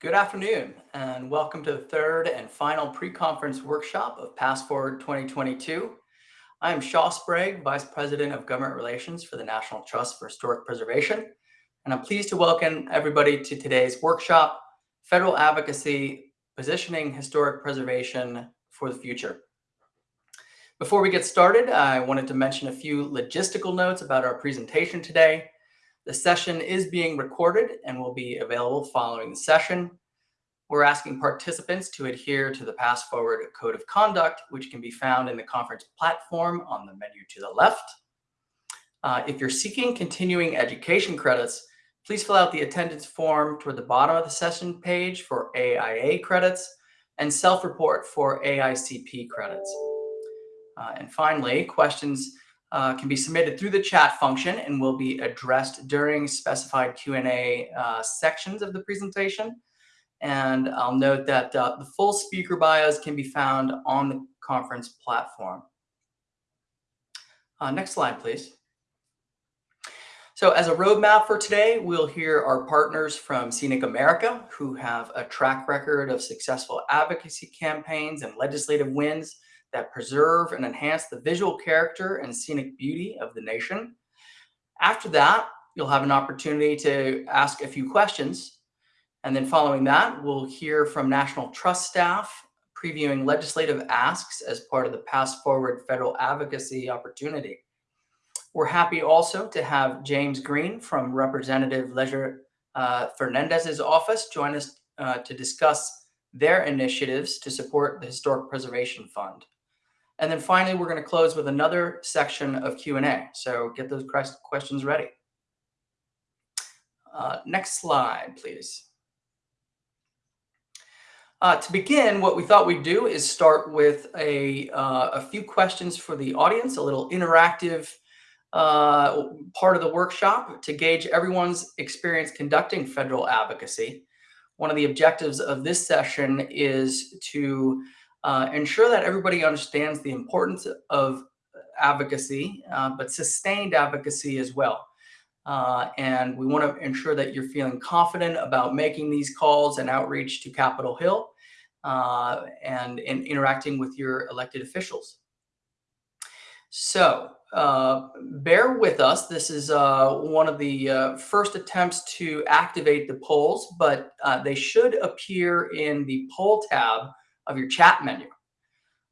Good afternoon, and welcome to the third and final pre-conference workshop of PastForward 2022. I am Shaw Sprague, Vice President of Government Relations for the National Trust for Historic Preservation, and I'm pleased to welcome everybody to today's workshop, Federal Advocacy, Positioning Historic Preservation for the Future. Before we get started, I wanted to mention a few logistical notes about our presentation today. The session is being recorded and will be available following the session. We're asking participants to adhere to the PastForward Code of Conduct, which can be found in the conference platform on the menu to the left. Uh, if you're seeking continuing education credits, please fill out the attendance form toward the bottom of the session page for AIA credits and self-report for AICP credits. Uh, and finally, questions uh, can be submitted through the chat function and will be addressed during specified Q&A uh, sections of the presentation. And I'll note that uh, the full speaker bios can be found on the conference platform. Uh, next slide, please. So as a roadmap for today, we'll hear our partners from Scenic America, who have a track record of successful advocacy campaigns and legislative wins that preserve and enhance the visual character and scenic beauty of the nation. After that, you'll have an opportunity to ask a few questions. And then following that, we'll hear from National Trust staff previewing legislative asks as part of the PastForward Federal Advocacy Opportunity. We're happy also to have James Green from Representative Leger uh, Fernandez's office join us uh, to discuss their initiatives to support the Historic Preservation Fund. And then finally, we're going to close with another section of Q&A. So get those questions ready. Uh, next slide, please. Uh, to begin, what we thought we'd do is start with a, uh, a few questions for the audience, a little interactive uh, part of the workshop to gauge everyone's experience conducting federal advocacy. One of the objectives of this session is to uh, ensure that everybody understands the importance of advocacy, uh, but sustained advocacy as well. Uh, and we want to ensure that you're feeling confident about making these calls and outreach to Capitol Hill uh, and in interacting with your elected officials. So uh, bear with us. This is uh, one of the uh, first attempts to activate the polls, but uh, they should appear in the poll tab of your chat menu.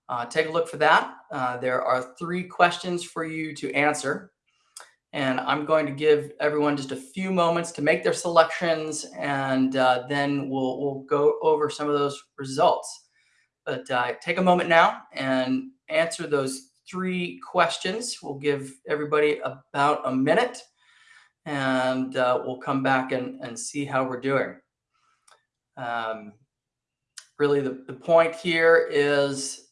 Uh, take a look for that. Uh, there are three questions for you to answer. And I'm going to give everyone just a few moments to make their selections, and uh, then we'll, we'll go over some of those results. But uh, take a moment now and answer those three questions. We'll give everybody about a minute, and uh, we'll come back and, and see how we're doing. Um, really the, the point here is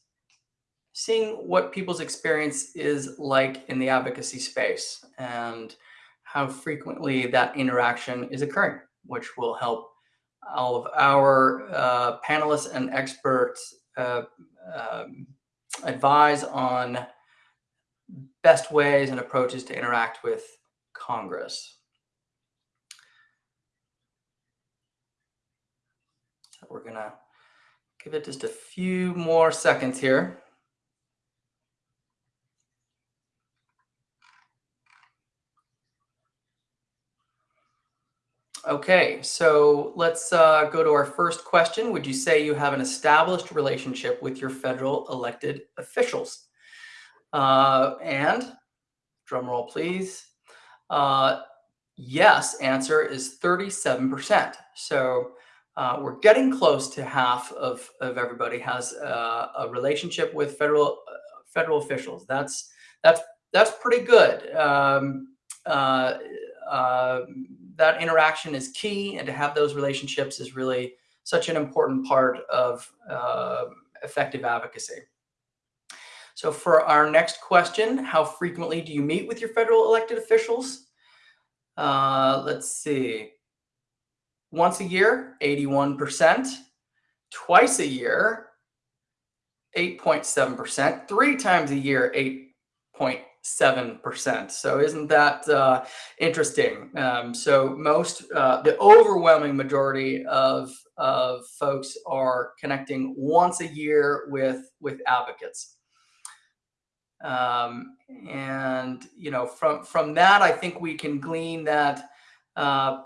seeing what people's experience is like in the advocacy space and how frequently that interaction is occurring, which will help all of our uh, panelists and experts uh, um, advise on best ways and approaches to interact with Congress. So we're gonna Give it just a few more seconds here. Okay, so let's uh, go to our first question. Would you say you have an established relationship with your federal elected officials? Uh, and, drum roll please, uh, yes answer is 37%. So uh, we're getting close to half of, of everybody has uh, a relationship with federal uh, federal officials. That's that's that's pretty good. Um, uh, uh, that interaction is key, and to have those relationships is really such an important part of uh, effective advocacy. So for our next question, how frequently do you meet with your federal elected officials? let's see once a year, 81%, twice a year, 8.7%, three times a year, 8.7%. So isn't that uh, interesting? Um, so most, uh, the overwhelming majority of, of folks are connecting once a year with, with advocates. Um, and, you know, from, from that, I think we can glean that, uh,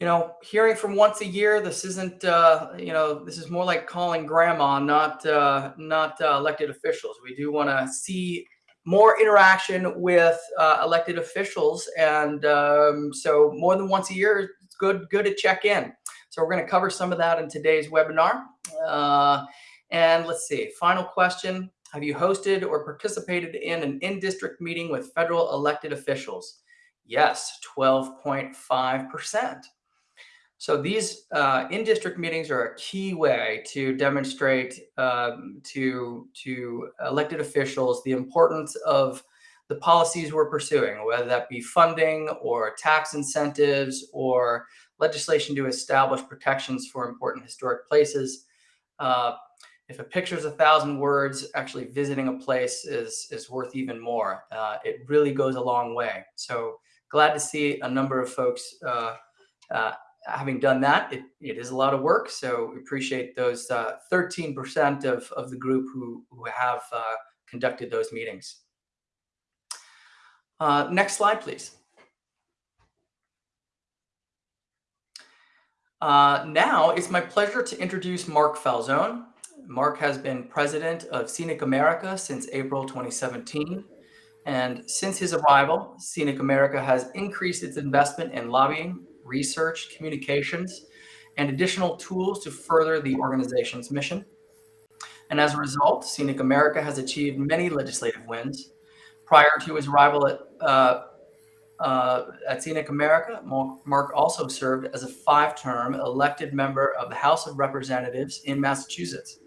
you know, hearing from once a year, this isn't, uh, you know, this is more like calling grandma, not, uh, not uh, elected officials. We do want to see more interaction with uh, elected officials. And um, so more than once a year, it's good, good to check in. So we're going to cover some of that in today's webinar. Uh, and let's see, final question. Have you hosted or participated in an in-district meeting with federal elected officials? Yes, 12.5%. So these uh, in-district meetings are a key way to demonstrate um, to, to elected officials the importance of the policies we're pursuing, whether that be funding or tax incentives or legislation to establish protections for important historic places. Uh, if a picture is a thousand words, actually visiting a place is, is worth even more. Uh, it really goes a long way. So glad to see a number of folks uh, uh having done that, it, it is a lot of work. So we appreciate those 13% uh, of, of the group who, who have uh, conducted those meetings. Uh, next slide, please. Uh, now it's my pleasure to introduce Mark Falzone. Mark has been president of Scenic America since April 2017. And since his arrival, Scenic America has increased its investment in lobbying, research, communications, and additional tools to further the organization's mission. And as a result, Scenic America has achieved many legislative wins. Prior to his arrival at, uh, uh, at Scenic America, Mark also served as a five-term elected member of the House of Representatives in Massachusetts.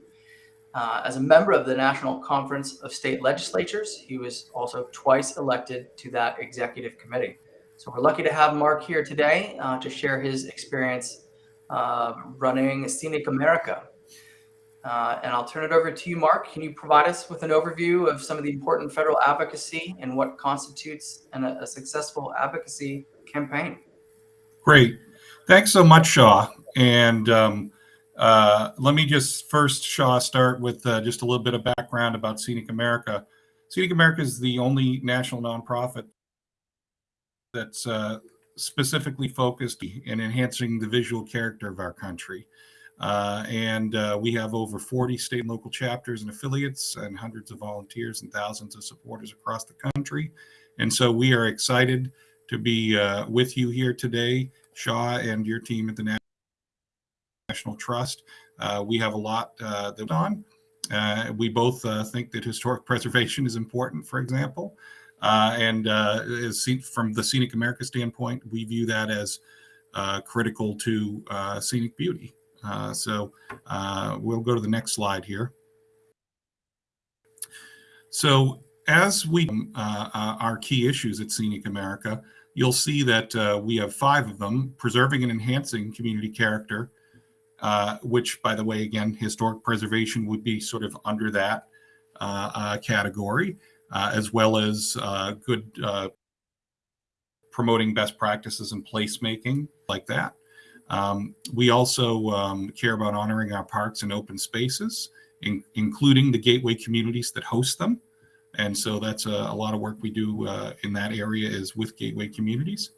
Uh, as a member of the National Conference of State Legislatures, he was also twice elected to that executive committee. So we're lucky to have Mark here today uh, to share his experience uh, running Scenic America. Uh, and I'll turn it over to you, Mark. Can you provide us with an overview of some of the important federal advocacy and what constitutes an, a successful advocacy campaign? Great. Thanks so much, Shaw. And um, uh, let me just first, Shaw, start with uh, just a little bit of background about Scenic America. Scenic America is the only national nonprofit that's uh, specifically focused in enhancing the visual character of our country. Uh, and uh, we have over 40 state and local chapters and affiliates and hundreds of volunteers and thousands of supporters across the country. And so we are excited to be uh, with you here today, Shaw and your team at the National Trust. Uh, we have a lot uh, that on. Uh, we both think that historic preservation is important, for example. Uh, and uh, from the Scenic America standpoint, we view that as uh, critical to uh, scenic beauty. Uh, so uh, we'll go to the next slide here. So as we our key issues at Scenic America, you'll see that we have five of them, preserving and enhancing community character, which by the way, again, historic preservation would be sort of under that category. Uh, as well as uh, good uh, promoting best practices in placemaking like that. Um, we also um, care about honoring our parks and open spaces, in, including the gateway communities that host them. And so that's a, a lot of work we do uh, in that area is with gateway communities.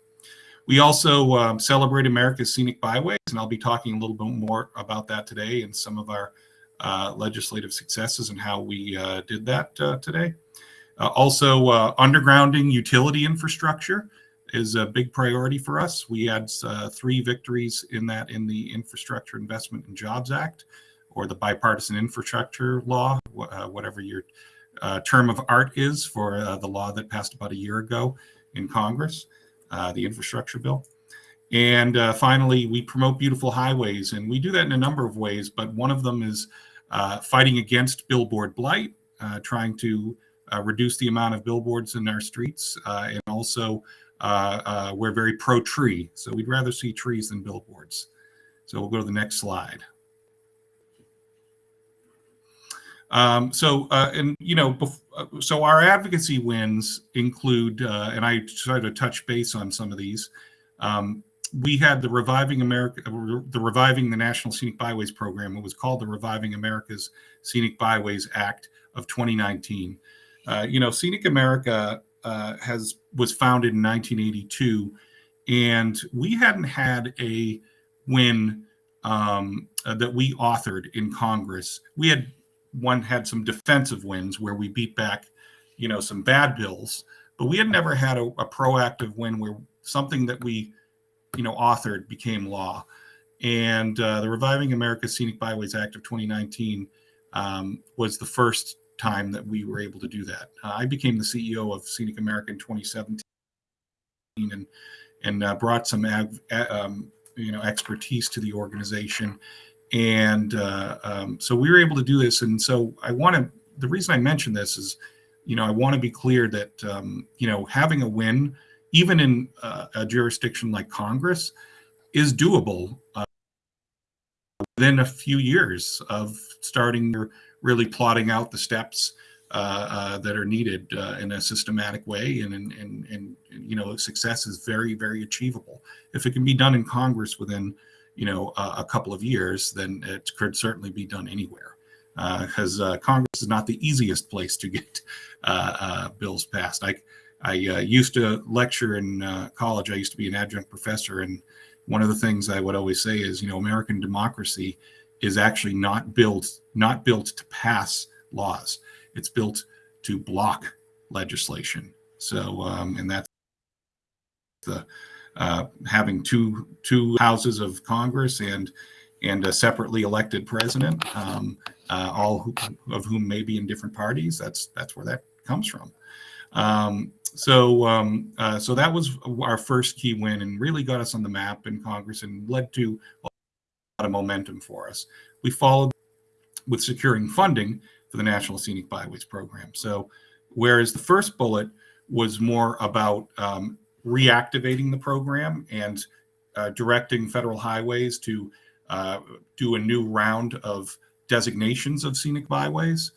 We also um, celebrate America's scenic byways, and I'll be talking a little bit more about that today and some of our uh, legislative successes and how we uh, did that today. Uh, also, uh, undergrounding utility infrastructure is a big priority for us. We had uh, three victories in that in the Infrastructure Investment and Jobs Act or the bipartisan infrastructure law, uh, whatever your uh, term of art is for uh, the law that passed about a year ago in Congress, the infrastructure bill. And finally, we promote beautiful highways, and we do that in a number of ways, but one of them is fighting against billboard blight, trying to uh, reduce the amount of billboards in our streets, uh, and also uh, uh, we're very pro-tree, so we'd rather see trees than billboards. So we'll go to the next slide. Um, so, uh, and you know, uh, so our advocacy wins include, uh, and I try to touch base on some of these. Um, we had the Reviving America, uh, the Reviving the National Scenic Byways Program. It was called the Reviving America's Scenic Byways Act of 2019. Uh, you know, Scenic America uh, has was founded in 1982, and we hadn't had a win um, uh, that we authored in Congress. We had one had some defensive wins where we beat back, you know, some bad bills, but we had never had a, a proactive win where something that we, you know, authored became law. And uh, the Reviving America Scenic Byways Act of 2019 um, was the first time that we were able to do that. Uh, I became the CEO of Scenic America in 2017 and and uh, brought some ag, um, you know expertise to the organization and uh, um, so we were able to do this and so i want to the reason i mention this is you know i want to be clear that um, you know having a win even in uh, a jurisdiction like congress is doable within a few years of starting really plotting out the steps uh, uh, that are needed uh, in a systematic way and, and, and, and, you know, success is very, very achievable. If it can be done in Congress within, you know, a, a couple of years, then it could certainly be done anywhere. Because uh, uh, Congress is not the easiest place to get uh, bills passed. I, I used to lecture in college. I used to be an adjunct professor, and one of the things I would always say is, you know, American democracy is actually not built not built to pass laws. It's built to block legislation. So, um, and that's the uh, having two two houses of Congress and and a separately elected president, um, uh, all who, of whom may be in different parties. That's that's where that comes from. Um, so um, uh, so that was our first key win and really got us on the map in Congress and led to a lot of momentum for us. We followed with securing funding for the National Scenic Byways Program. So, whereas the first bullet was more about um, reactivating the program and uh, directing federal highways to uh, do a new round of designations of scenic byways.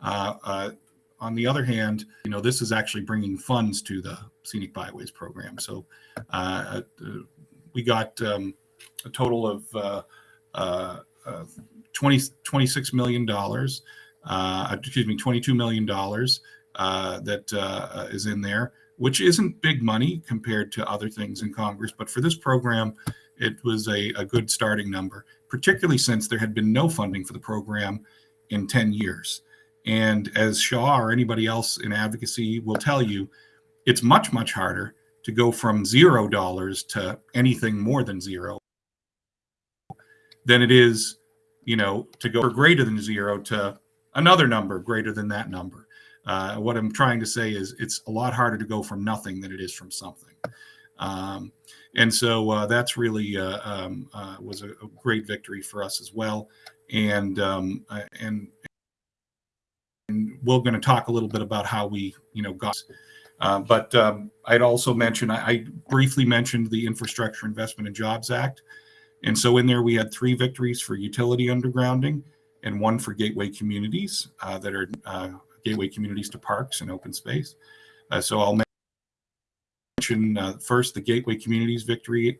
Uh, uh on the other hand, you know, this is actually bringing funds to the scenic byways program. So uh, uh, we got um, a total of 20, $26 million, uh, excuse me, $22 million uh, that uh, is in there, which isn't big money compared to other things in Congress. But for this program, it was a, a good starting number, particularly since there had been no funding for the program in 10 years. And as Shaw or anybody else in advocacy will tell you, it's much, much harder to go from zero dollars to anything more than zero than it is you know, to go for greater than zero to another number greater than that number. Uh, what I'm trying to say is it's a lot harder to go from nothing than it is from something. Um, and so uh, that's really uh, um, uh, was a, a, great victory for us as well. And um, uh, and we're going to talk a little bit about how we you know got. Uh, but um, I'd also mention I, I briefly mentioned the Infrastructure Investment and Jobs Act. And so in there, we had three victories for utility undergrounding and one for gateway communities uh, that are uh, gateway communities to parks and open space. Uh, so I'll mention uh, first the gateway communities victory,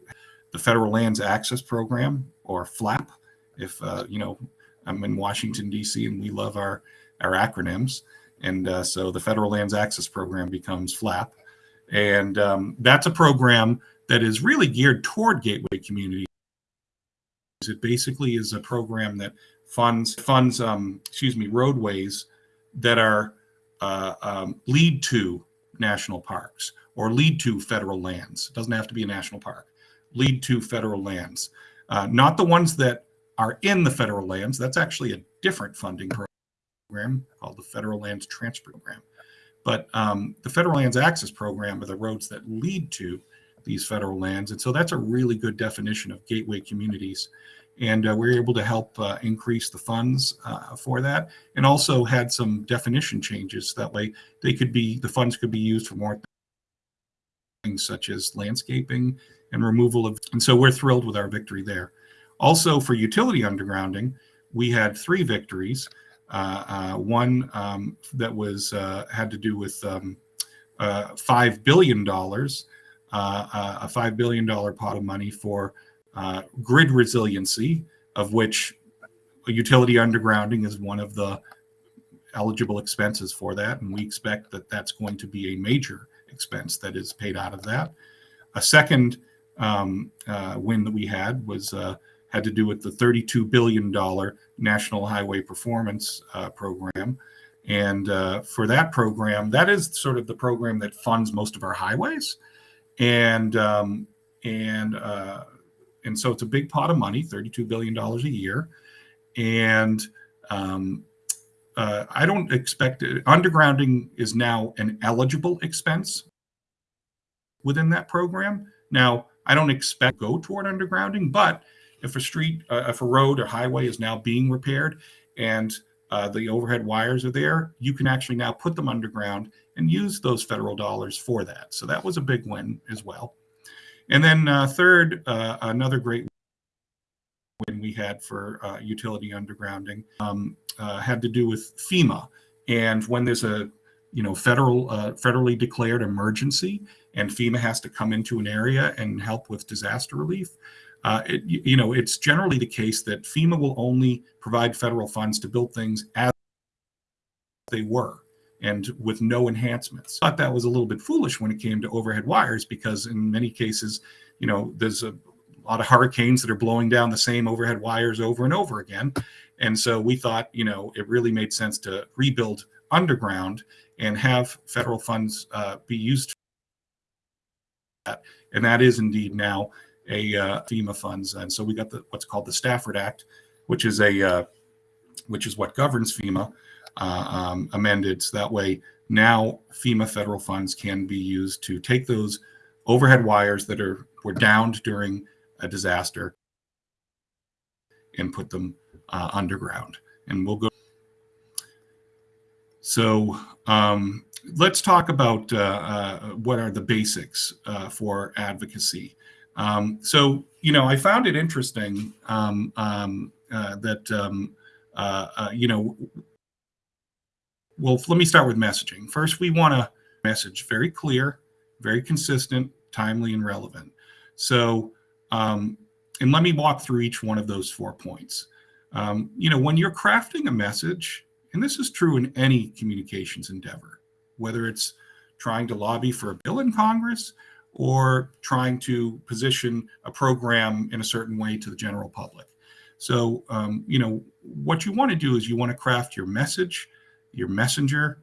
the Federal Lands Access Program or FLAP. If uh, you know, I'm in Washington D.C. and we love our our acronyms, and uh, so the Federal Lands Access Program becomes FLAP, and um, that's a program that is really geared toward gateway communities it basically is a program that funds funds um, excuse me roadways that are uh, um, lead to national parks or lead to federal lands. It doesn't have to be a national park. Lead to federal lands, uh, not the ones that are in the federal lands. That's actually a different funding program called the Federal Lands Transfer Program. But um, the Federal Lands Access Program are the roads that lead to these federal lands. And so that's a really good definition of gateway communities. And uh, we are able to help uh, increase the funds uh, for that and also had some definition changes. That way they could be, the funds could be used for more things such as landscaping and removal of, and so we're thrilled with our victory there. Also for utility undergrounding, we had three victories. Uh, uh, one um, that was uh, had to do with um, uh, five billion dollars, a five billion dollar pot of money for grid resiliency, of which utility undergrounding is one of the eligible expenses for that, and we expect that that's going to be a major expense that is paid out of that. A second um, uh, win that we had was uh, had to do with the 32 billion dollar National Highway Performance uh, Program, and uh, for that program, that is sort of the program that funds most of our highways, and um, and uh, and so it's a big pot of money, 32 billion dollars a year, and um, uh, I don't expect it. Undergrounding is now an eligible expense within that program. Now, I don't expect go toward undergrounding, but if a street, uh, if a road or highway is now being repaired and uh, the overhead wires are there, you can actually now put them underground and use those federal dollars for that. So that was a big win as well. And then uh, third, uh, another great win we had for uh, utility undergrounding um, uh, had to do with FEMA. And when there's a you know federal uh, federally declared emergency and FEMA has to come into an area and help with disaster relief, uh, it, you know it's generally the case that FEMA will only provide federal funds to build things as they were and with no enhancements. I Thought that was a little bit foolish when it came to overhead wires because in many cases, you know, there's a lot of hurricanes that are blowing down the same overhead wires over and over again. And so we thought, you know, it really made sense to rebuild underground and have federal funds uh, be used for that. And that is indeed now a uh, FEMA funds. And so we got the what's called the Stafford Act, which is a uh, which is what governs FEMA uh, um, amended. So that way now FEMA federal funds can be used to take those overhead wires that are were downed during a disaster and put them uh, underground. And we'll go. So um, let's talk about uh, uh, what are the basics uh, for advocacy. Um, so, you know, I found it interesting um, um, uh, that, um, uh, uh, you know, well, let me start with messaging. First, we want to message very clear, very consistent, timely, and relevant. So, um, and let me walk through each one of those four points. Um, you know, when you're crafting a message, and this is true in any communications endeavor, whether it's trying to lobby for a bill in Congress or trying to position a program in a certain way to the general public. So, um, you know, what you want to do is you want to craft your message, your messenger,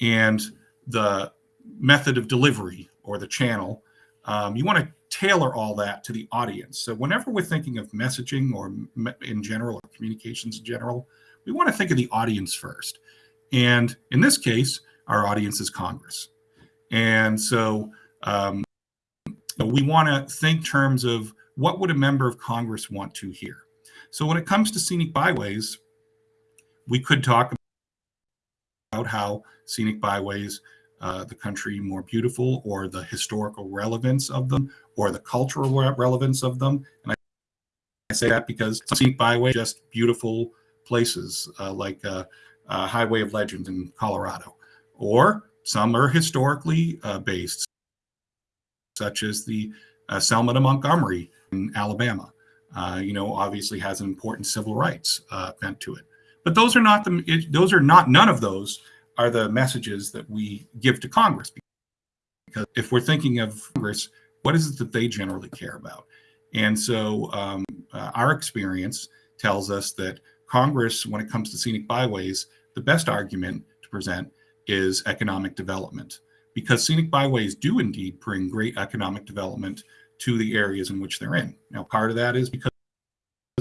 and the method of delivery or the channel. Um, you want to tailor all that to the audience. So whenever we're thinking of messaging or in general or communications in general, we want to think of the audience first. And in this case, our audience is Congress. And so um, we want to think terms of what would a member of Congress want to hear. So when it comes to scenic byways, we could talk about how scenic byways uh, the country more beautiful or the historical relevance of them or the cultural relevance of them. And I, I say that because scenic byway just beautiful places uh, like uh, Highway of Legends in Colorado, or some are historically uh, based, such as the uh, Selma to Montgomery in Alabama. Uh, you know, obviously has an important civil rights bent to it. But those are not the it, those are not none of those are the messages that we give to Congress. Because if we're thinking of Congress, what is it that they generally care about? And so um, uh, our experience tells us that Congress, when it comes to scenic byways, the best argument to present is economic development because scenic byways do indeed bring great economic development to the areas in which they're in. Now, part of that is because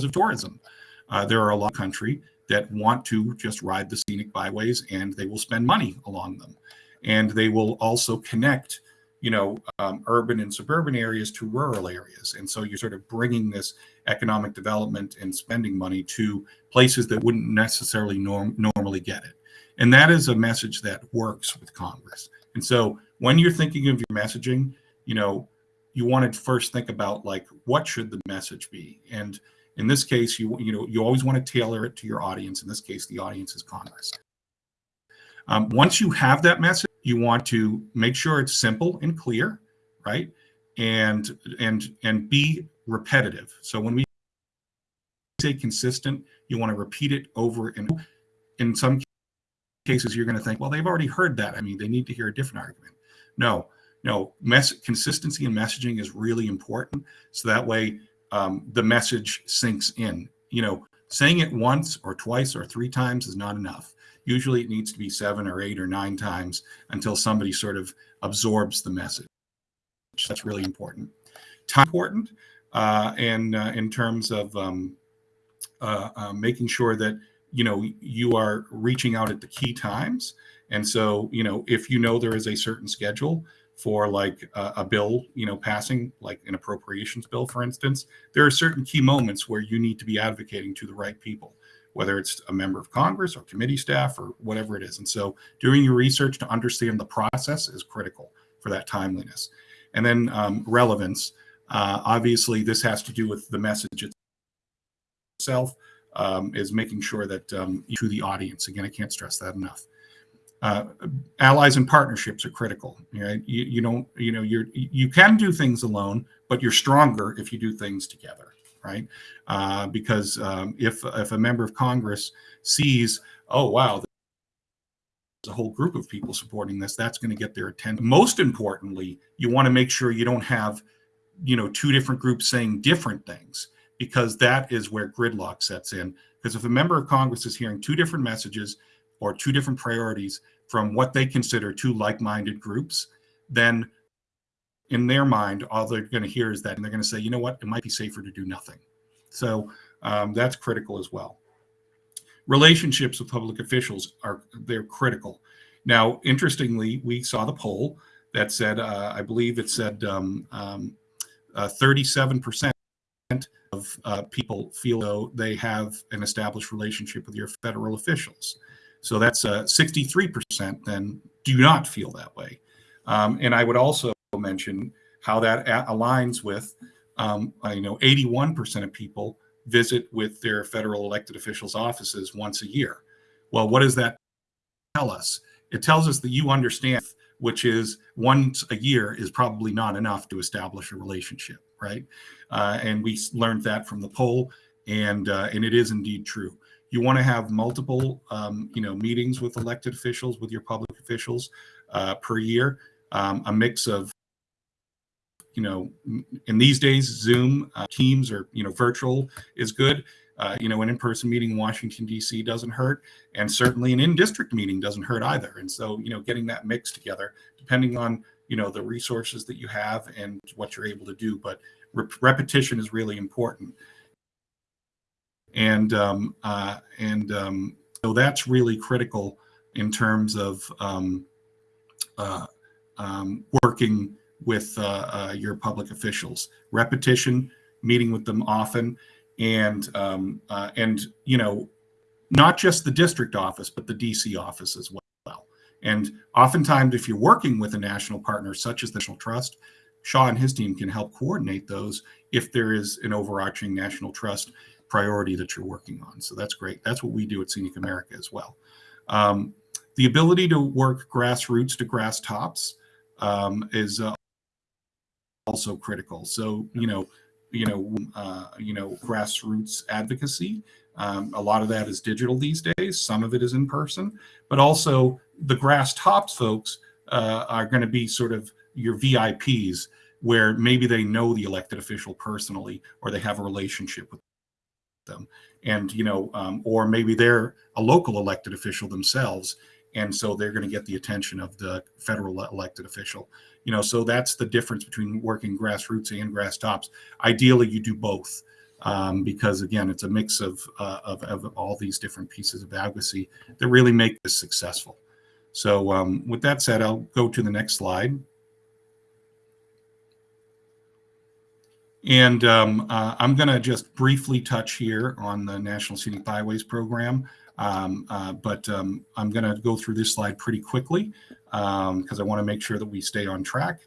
of tourism. Uh, there are a lot of country that want to just ride the scenic byways and they will spend money along them. And they will also connect, you know, um, urban and suburban areas to rural areas. And so you're sort of bringing this economic development and spending money to places that wouldn't necessarily norm normally get it. And that is a message that works with Congress. And so when you're thinking of your messaging, you know, you want to first think about like, what should the message be? And In this case, you you know you always want to tailor it to your audience. In this case, the audience is Congress. Um, once you have that message, you want to make sure it's simple and clear, right? And and and be repetitive. So when we say consistent, you want to repeat it over and in some cases you're going to think, well, they've already heard that. I mean, they need to hear a different argument. No, no, mess consistency in messaging is really important. So that way um, the message sinks in. You know, saying it once or twice or three times is not enough. Usually it needs to be seven or eight or nine times until somebody sort of absorbs the message. That's really important. Time important, uh, and uh, in terms of um, uh, uh, making sure that you know you are reaching out at the key times. And so, you know, if you know there is a certain schedule, for like a, a, bill, you know, passing like an appropriations bill, for instance, there are certain key moments where you need to be advocating to the right people, whether it's a member of Congress or committee staff or whatever it is. And so doing your research to understand the process is critical for that timeliness. And then um, relevance, uh, obviously this has to do with the message itself, um, is making sure that um, to the audience, again, I can't stress that enough uh, allies and partnerships are critical. Right? You, you don't, you know, you're you can do things alone, but you're stronger if you do things together, right? Uh, because um, if if a member of Congress sees, oh wow, there's a whole group of people supporting this, that's going to get their attention. Most importantly, you want to make sure you don't have, you know, two different groups saying different things because that is where gridlock sets in. Because if a member of Congress is hearing two different messages or two different priorities from what they consider two like-minded groups, then in their mind, all they're going to hear is that, and they're going to say, you know what, it might be safer to do nothing. So um, that's critical as well. Relationships with public officials are they're critical. Now, interestingly, we saw the poll that said, uh, I believe it said 37% um, um, of uh, people feel though they have an established relationship with your federal officials. So that's uh, 63% then do not feel that way. Um, and I would also mention how that aligns with, um, you know, 81% of people visit with their federal elected officials' offices once a year. Well, what does that tell us? It tells us that you understand, which is once a year is probably not enough to establish a relationship, right? Uh, and we learned that from the poll, and uh, and it is indeed true. You want to have multiple um, you know meetings with elected officials with your public officials uh, per year um, a mix of you know in these days zoom uh, teams or you know virtual is good. Uh, you know an in-person meeting in washington d.c doesn't hurt and certainly an in-district meeting doesn't hurt either. And so you know getting that mix together depending on you know the resources that you have and what you're able to do but repetition is really important and um, uh, and um, so that's really critical in terms of um, uh, um, working with uh, uh, your public officials. Repetition, meeting with them often, and um, uh, and you know, not just the district office, but the DC office as well. And oftentimes, if you're working with a national partner such as the National Trust, Shaw and his team can help coordinate those if there is an overarching national trust priority that you're working on. So that's great. That's what we do at Scenic America as well. Um, the ability to work grassroots to grass tops um, is uh, also critical. So you know, you know, uh, you know, grassroots advocacy. Um, a lot of that is digital these days. Some of it is in person, but also the grass tops folks uh, are going to be sort of your VIPs, where maybe they know the elected official personally or they have a relationship with them. And you know um, or maybe they're a local elected official themselves and so they're going to get the attention of the federal elected official. You know so that's the difference between working grassroots and grass tops. Ideally you do both um, because again it's a mix of, uh, of, of all these different pieces of advocacy that really make this successful so um, with that said i'll go to the next slide And um, uh, I'm going to just briefly touch here on the National Scenic Byways Program, um, uh, but um, I'm going to go through this slide pretty quickly because um, I want to make sure that we stay on track.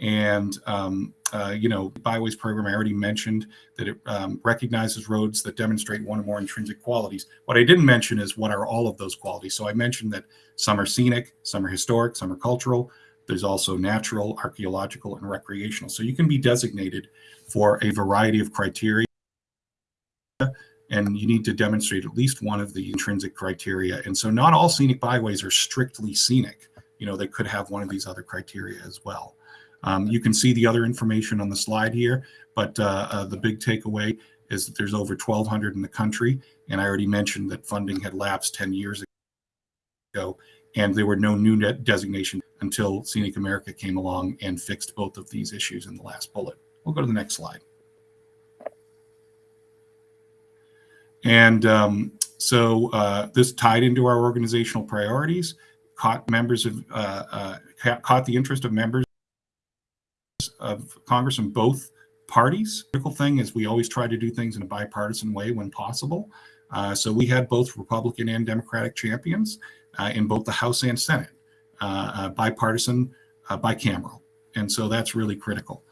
And, um, uh, you know, byways program, I already mentioned that it um, recognizes roads that demonstrate one or more intrinsic qualities. What I didn't mention is what are all of those qualities. So I mentioned that some are scenic, some are historic, some are cultural. There's also natural, archaeological, and recreational. So you can be designated for a variety of criteria and you need to demonstrate at least one of the intrinsic criteria. And so not all scenic byways are strictly scenic. You know, they could have one of these other criteria as well. Um, you can see the other information on the slide here, but uh, uh, the big takeaway is that there's over 1,200 in the country. And I already mentioned that funding had lapsed 10 years ago, and there were no new net designation until Scenic America came along and fixed both of these issues in the last bullet. We'll go to the next slide. And um, so uh, this tied into our organizational priorities, caught members of, uh, uh, caught the interest of members of Congress in both parties. The critical thing is we always try to do things in a bipartisan way when possible. Uh, so we had both Republican and Democratic champions uh, in both the House and Senate, uh, bipartisan, bicameral. And so that's really critical.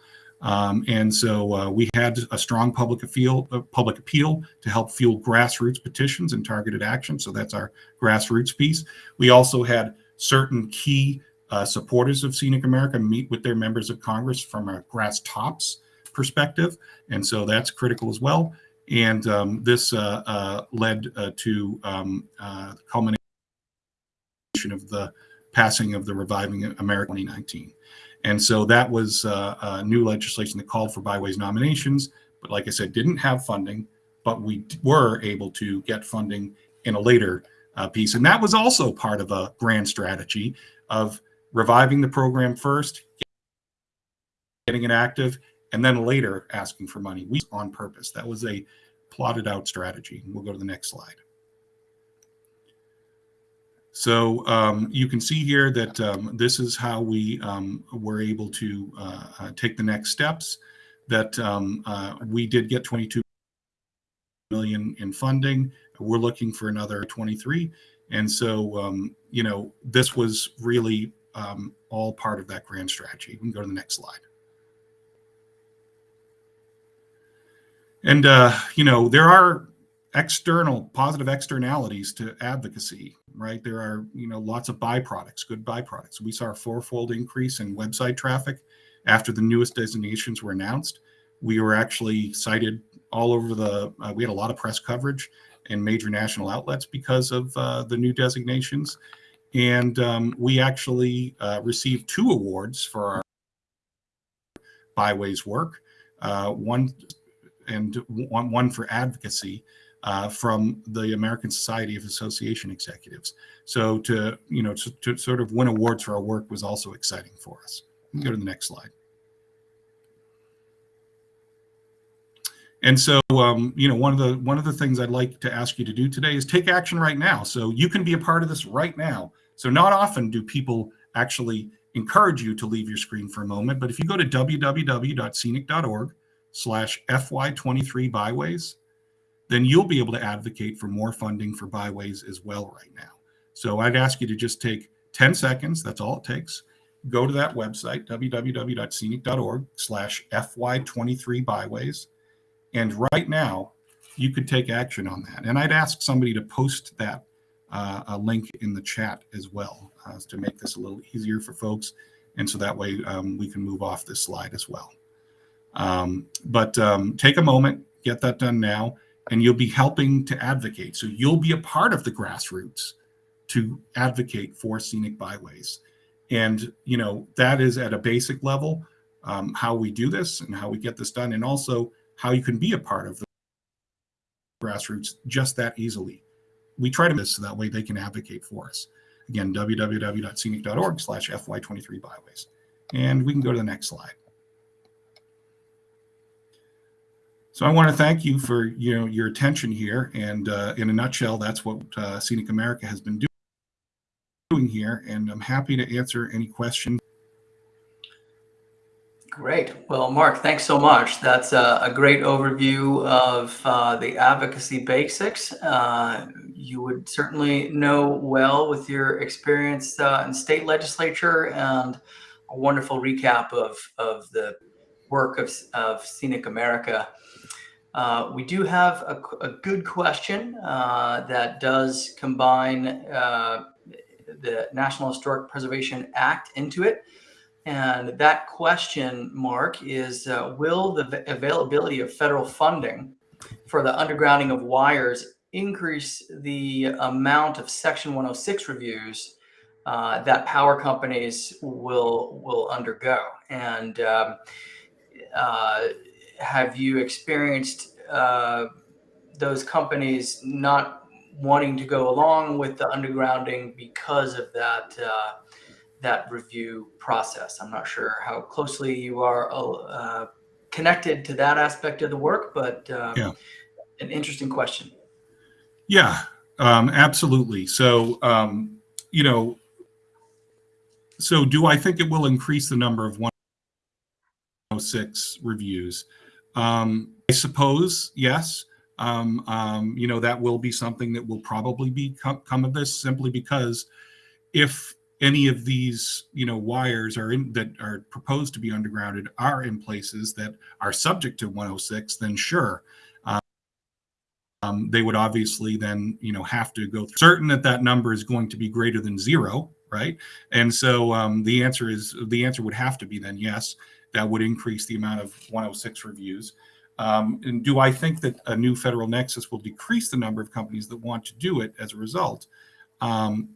Um, and so uh, we had a strong public appeal, uh, public appeal to help fuel grassroots petitions and targeted action. So that's our grassroots piece. We also had certain key uh, supporters of Scenic America meet with their members of Congress from a grass tops perspective. And so that's critical as well. And um, this uh, uh, led uh, to um, the culmination of the passing of the Reviving America 2019. And so that was uh, uh, new legislation that called for byways nominations, but like I said, didn't have funding, but we were able to get funding in a later uh, piece. And that was also part of a grand strategy of reviving the program first, getting it active, and then later asking for money. We on purpose. That was a plotted out strategy. We'll go to the next slide. So um, you can see here that um, this is how we um, were able to uh, uh, take the next steps. That um, uh, we did get 22 million in funding. We're looking for another 23. And so, um, you know, this was really um, all part of that grand strategy. We can go to the next slide. And, uh, you know, there are external positive externalities to advocacy right there are you know lots of byproducts good byproducts we saw a fourfold increase in website traffic after the newest designations were announced we were actually cited all over the uh, we had a lot of press coverage in major national outlets because of uh, the new designations and um, we actually uh, received two awards for our byways work uh, one and one, one for advocacy uh, from the American Society of Association Executives. So to, you know, to, to, sort of win awards for our work was also exciting for us. Go to the next slide. And so, um, you know, one of the one of the things I'd like to ask you to do today is take action right now. So you can be a part of this right now. So not often do people actually encourage you to leave your screen for a moment, but if you go to www.scenic.org slash FY23 byways, then you'll be able to advocate for more funding for byways as well right now. So I'd ask you to just take 10 seconds. That's all it takes. Go to that website, www.scenic.org slash FY23 byways. And right now, you could take action on that. And I'd ask somebody to post that uh, a link in the chat as well uh, to make this a little easier for folks. And so that way um, we can move off this slide as well. Um, but um, take a moment, get that done now and you'll be helping to advocate. So you'll be a part of the grassroots to advocate for scenic byways. And, you know, that is at a basic level um, how we do this and how we get this done, and also how you can be a part of the grassroots just that easily. We try to this so that way they can advocate for us. Again, www.scenic.org slash FY23 byways. And we can go to the next slide. So I want to thank you for you know your attention here, and uh, in a nutshell, that's what uh, Scenic America has been doing here, and I'm happy to answer any questions. Great. Well, Mark, thanks so much. That's a, a great overview of uh, the advocacy basics. Uh, you would certainly know well with your experience uh, in state legislature and a wonderful recap of, of the work of, of Scenic America. Uh, we do have a, a good question uh, that does combine uh, the National Historic Preservation Act into it. And that question, Mark, is uh, will the availability of federal funding for the undergrounding of wires increase the amount of Section 106 reviews uh, that power companies will will undergo? And um, uh, have you experienced uh, those companies not wanting to go along with the undergrounding because of that uh, that review process? I'm not sure how closely you are uh, connected to that aspect of the work, but um, Yeah. an interesting question. Yeah, um, absolutely. So, um, you know, so do I think it will increase the number of 106 reviews? Um, I suppose, yes. Um, um, you know, that will be something that will probably be come, come of this simply because if any of these, you know, wires are in that are proposed to be undergrounded are in places that are subject to 106, then sure, um, they would obviously then you know have to go through certain that that number is going to be greater than zero right? And so um, the answer is the answer would have to be then yes that would increase the amount of 106 reviews. Um, and do i think that a new federal nexus will decrease the number of companies that want to do it as a result? Um,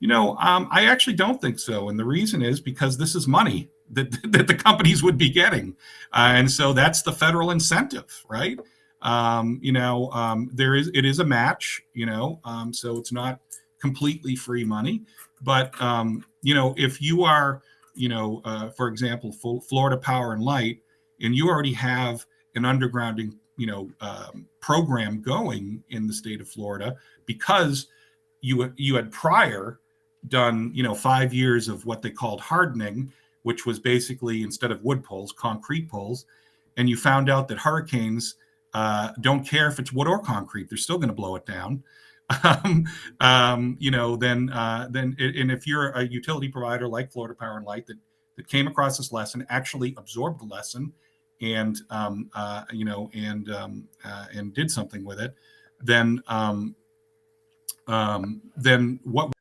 you know um, i actually don't think so. And the reason is because this is money that, that the companies would be getting. Uh, and so that's the federal incentive right? Um, you know, um, there is it is a match, you know, um, so it's not completely free money. But um, you know, if you are, you know, uh, for example, Florida Power and Light, and you already have an undergrounding, you know, um, program going in the state of Florida because you you had prior done, you know, five years of what they called hardening, which was basically instead of wood poles, concrete poles, and you found out that hurricanes uh, don't care if it's wood or concrete; they're still going to blow it down. Um, um, you know, then uh, then and if you're a utility provider like Florida Power and Light that that came across this lesson, actually absorbed the lesson, and um, uh, you know, and um, uh, and did something with it, then um, um, then what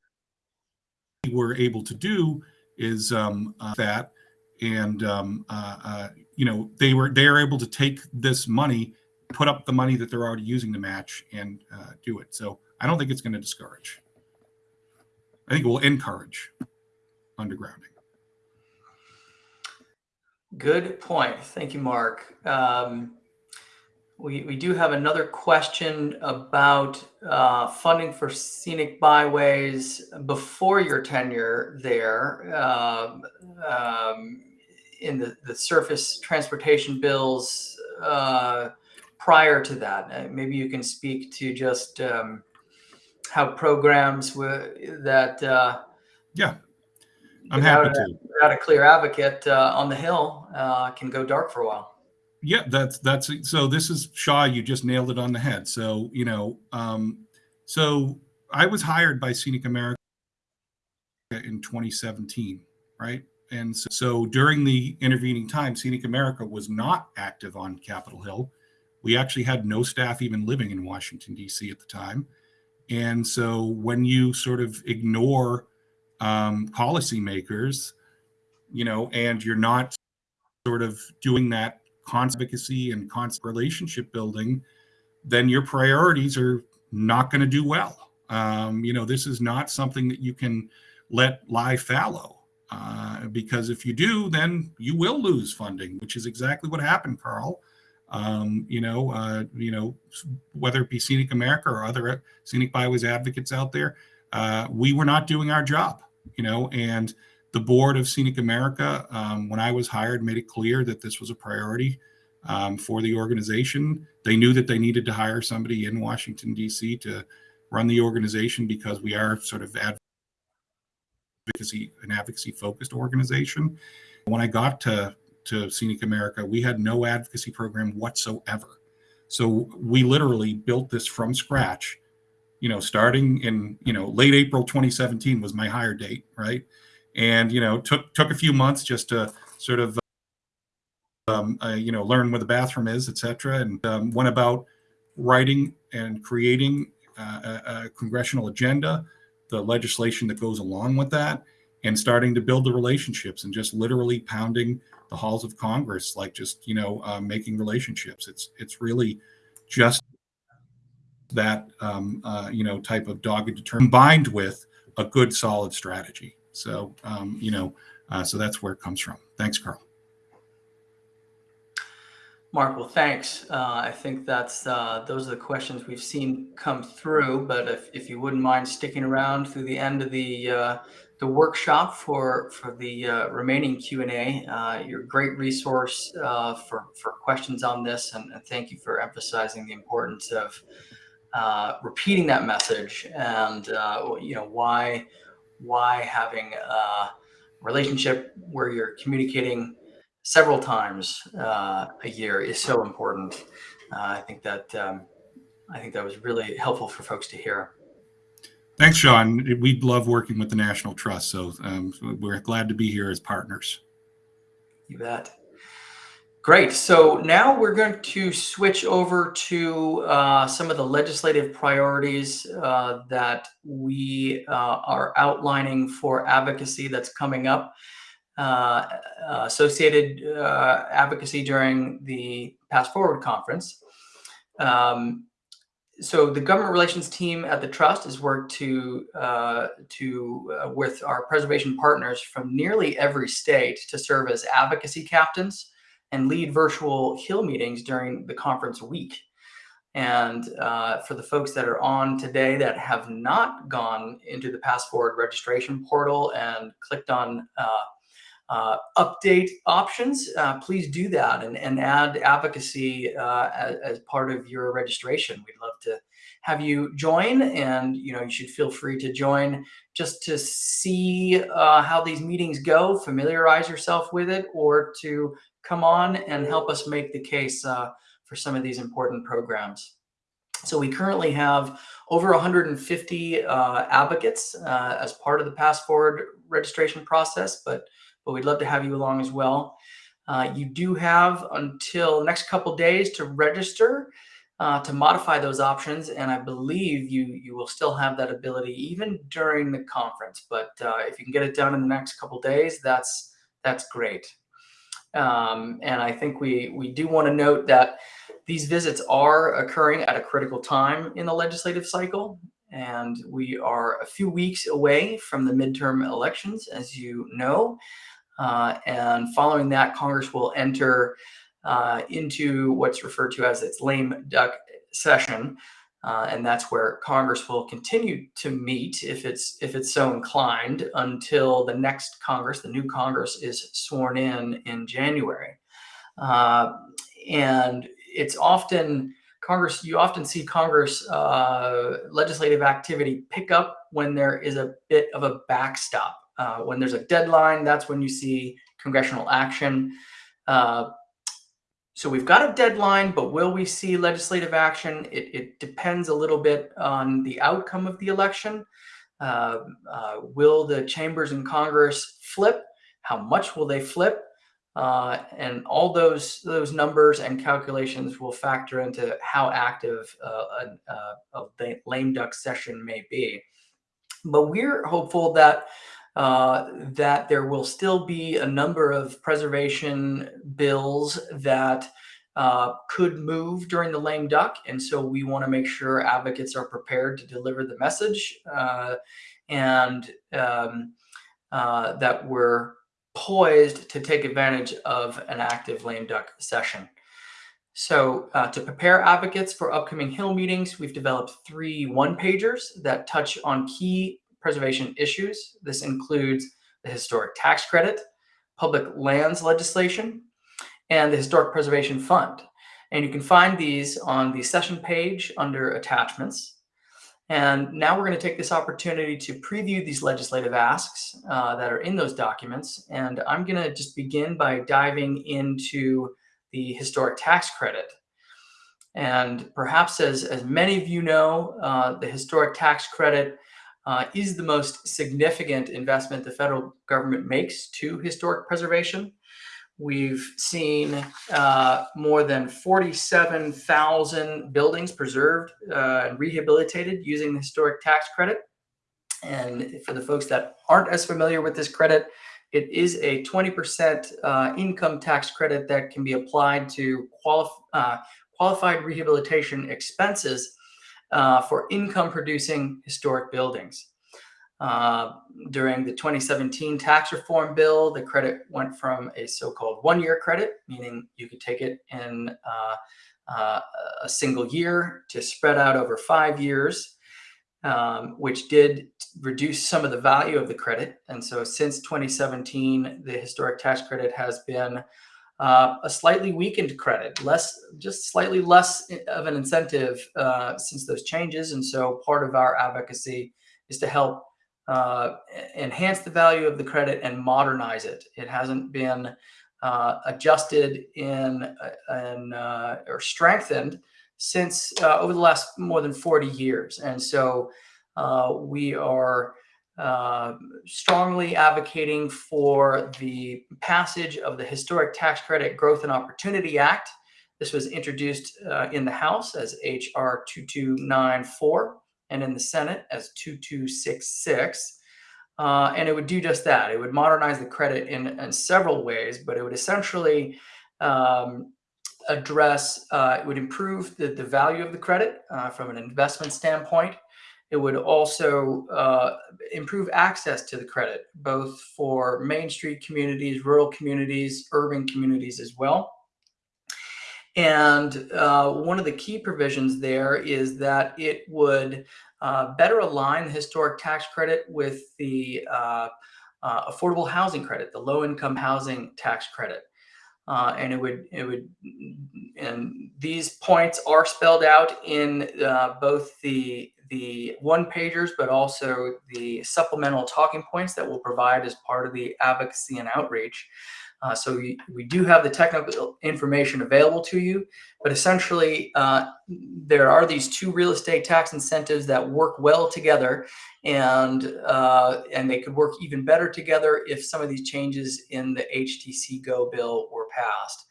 we were able to do is um, uh, that, and um, uh, uh, you know, they were they are able to take this money put up the money that they're already using to match and uh, do it. So I don't think it's going to discourage. I think it will encourage undergrounding. Good point. Thank you, Mark. Um, we, we do have another question about uh, funding for scenic byways before your tenure there. Uh, um, in the, the surface transportation bills, uh, prior to that? Uh, maybe you can speak to just um, how programs were that. Uh, yeah, I'm happy to. without a clear advocate uh, on the hill, uh, can go dark for a while. Yeah, that's that's so. This is Shaw. You just nailed it on the head. So you know, um, so I was hired by Scenic America in 2017, right? And so, so, during the intervening time, Scenic America was not active on Capitol Hill. We actually had no staff even living in Washington, D.C. at the time. And so when you sort of ignore um, policymakers, you know, and you're not sort of doing that advocacy and constant relationship building, then your priorities are not going to do well. Um, you know, this is not something that you can let lie fallow. Uh, because if you do, then you will lose funding, which is exactly what happened, Carl um, you know, uh, you know, whether it be Scenic America or other scenic byways advocates out there, uh, we were not doing our job, you know, and the board of Scenic America, um, when I was hired, made it clear that this was a priority um, for the organization. They knew that they needed to hire somebody in Washington, D.C. to run the organization because we are sort of advocacy, an advocacy focused organization. When I got to to Scenic America, we had no advocacy program whatsoever. So we literally built this from scratch, you know, starting in, you know, late April 2017 was my hire date, right? And you know took took a few months just to sort of um, uh, you know learn where the bathroom is, etc., and um, went about writing and creating uh, a, a congressional agenda, the legislation that goes along with that, and starting to build the relationships and just literally pounding the halls of Congress, like just you know uh, making relationships. It's it's really just that um, uh, you know type of dogged determination combined with a good solid strategy. So um, you know, uh, so that's where it comes from. Thanks, Carl. Mark, well, thanks. Uh, I think that's uh, those are the questions we've seen come through. But if, if you wouldn't mind sticking around through the end of the uh, the workshop for for the uh, remaining Q and A, uh, you're a great resource uh, for for questions on this, and, and, thank you for emphasizing the importance of repeating that message and you know why why having a relationship where you're communicating several times uh, a year is so important. Uh, I think that um, I think that was really helpful for folks to hear. Thanks, Sean. We love working with the National Trust, so um, we're glad to be here as partners. You bet. Great. So now we're going to switch over to uh, some of the legislative priorities uh, that we uh, are outlining for advocacy that's coming up. Uh, uh, associated uh, advocacy during the PastForward conference. Um, so the government relations team at the trust has worked to uh, to uh, with our preservation partners from nearly every state to serve as advocacy captains and lead virtual hill meetings during the conference week. And uh, for the folks that are on today that have not gone into the PastForward registration portal and clicked on uh, update options, uh, please do that and, and add advocacy uh, as, as, part of your registration. We'd love to have you join and you know you should feel free to join just to see uh, how these meetings go, familiarize yourself with it, or to come on and help us make the case uh, for some of these important programs. So we currently have over 150 uh, advocates as part of the PastForward registration process, but but we'd love to have you along as well. Uh, you do have until the next couple days to register uh, to modify those options, and I believe you you will still have that ability even during the conference. But uh, if you can get it done in the next couple days, that's that's great. Um, and I think we we do want to note that these visits are occurring at a critical time in the legislative cycle, and we are a few weeks away from the midterm elections, as you know. Uh, and following that, Congress will enter uh, into what's referred to as its lame duck session. Uh, and that's where Congress will continue to meet if it's if it's so inclined until the next Congress, the new Congress, is sworn in in January. Uh, and it's often Congress, you often see Congress uh, legislative activity pick up when there is a bit of a backstop uh, when there's a deadline, that's when you see congressional action. Uh, so we've got a deadline, but will we see legislative action? It, it depends a little bit on the outcome of the election. Uh, uh will the chambers in Congress flip? How much will they flip? Uh, and all those those numbers and calculations will factor into how active uh, a, a, lame duck session may be. But we're hopeful that uh, that there will still be a number of preservation bills that uh, could move during the lame duck. And so we want to make sure advocates are prepared to deliver the message uh, and um, uh, that we're poised to take advantage of an active lame duck session. So uh, to prepare advocates for upcoming Hill meetings, we've developed three one-pagers that touch on key preservation issues. This includes the historic tax credit, public lands legislation, and the Historic Preservation Fund. And you can find these on the session page under attachments. And now we're going to take this opportunity to preview these legislative asks uh, that are in those documents. And I'm going to just begin by diving into the historic tax credit. And perhaps as, as many of you know, uh, the historic tax credit uh, is the most significant investment the federal government makes to historic preservation. We've seen uh, more than 47,000 buildings preserved uh, and rehabilitated using the historic tax credit. And for the folks that aren't as familiar with this credit, it is a 20% uh, income tax credit that can be applied to uh, qualified rehabilitation expenses uh, for income producing historic buildings. Uh, during the 2017 tax reform bill, the credit went from a so-called one-year credit, meaning you could take it in uh, uh, a single year to spread out over five years, um, which did reduce some of the value of the credit. And so since 2017, the historic tax credit has been uh, a slightly weakened credit, less, just slightly less of an incentive uh, since those changes. And so part of our advocacy is to help uh, enhance the value of the credit and modernize it. It hasn't been uh, adjusted in, uh, in uh, or strengthened since over the last more than 40 years. And so we are strongly advocating for the passage of the Historic Tax Credit Growth and Opportunity Act. This was introduced in the House as H.R. 2294 and in the Senate as 2266. Uh, and it would do just that. It would modernize the credit in, in several ways, but it would essentially um, address, uh, it would improve the, the value of the credit uh, from an investment standpoint. It would also uh, improve access to the credit, both for Main Street communities, rural communities, urban communities as well. And uh, one of the key provisions there is that it would uh, better align the historic tax credit with the uh, uh affordable housing credit, the low income housing tax credit. Uh, and it would, it would, and these points are spelled out in uh, both the the one pagers, but also the supplemental talking points that we'll provide as part of the advocacy and outreach. Uh, so we, we do have the technical information available to you, but essentially uh, there are these two real estate tax incentives that work well together and, uh, and they could work even better together if some of these changes in the HTC Go bill were passed.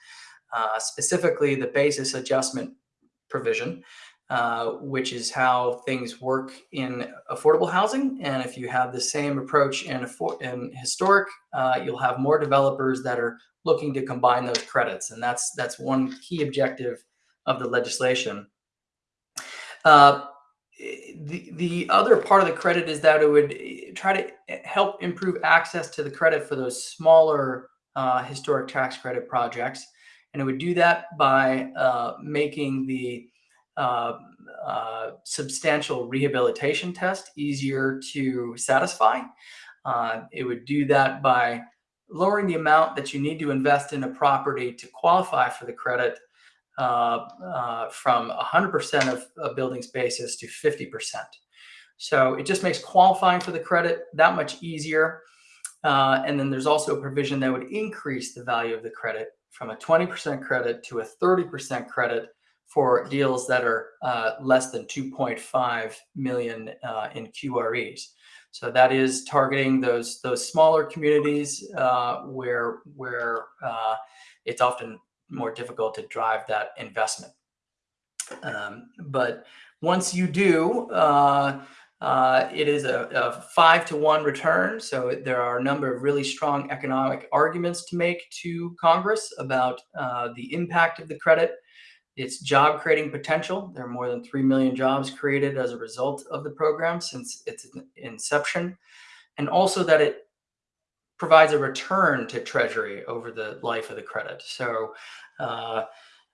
Uh, specifically the basis adjustment provision, uh, which is how things work in affordable housing. And if you have the same approach in, in historic, uh, you'll have more developers that are looking to combine those credits. And that's, that's one key objective of the legislation. Uh, the, the other part of the credit is that it would eh, try to eh, help improve access to the credit for those smaller uh, historic tax credit projects. And it would do that by uh, making the uh, uh, substantial rehabilitation test easier to satisfy. Uh, it would do that by lowering the amount that you need to invest in a property to qualify for the credit uh, uh, from 100% of a building's basis to 50%. So it just makes qualifying for the credit that much easier. Uh, and then there's also a provision that would increase the value of the credit from a 20% credit to a 30% credit for deals that are uh, less than 2.5 million uh, in QREs. So that is targeting those those smaller communities uh, where where uh, it's often more difficult to drive that investment. Um, but once you do, uh, uh, it is a, a, five to one return. So there are a number of really strong economic arguments to make to Congress about the impact of the credit its job creating potential. There are more than 3 million jobs created as a result of the program since its inception. And also that it provides a return to Treasury over the life of the credit. So uh,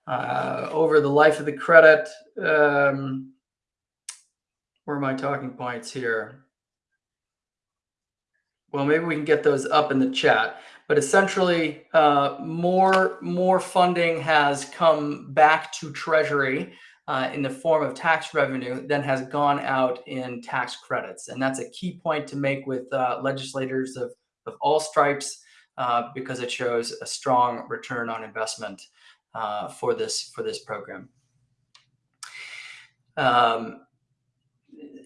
uh, over the life of the credit, um, where are my talking points here? Well, maybe we can get those up in the chat but essentially uh, more more funding has come back to Treasury uh, in the form of tax revenue than has gone out in tax credits, and that's a key point to make with uh, legislators of of all stripes uh, because it shows a strong return on investment uh, for this for this program. Um,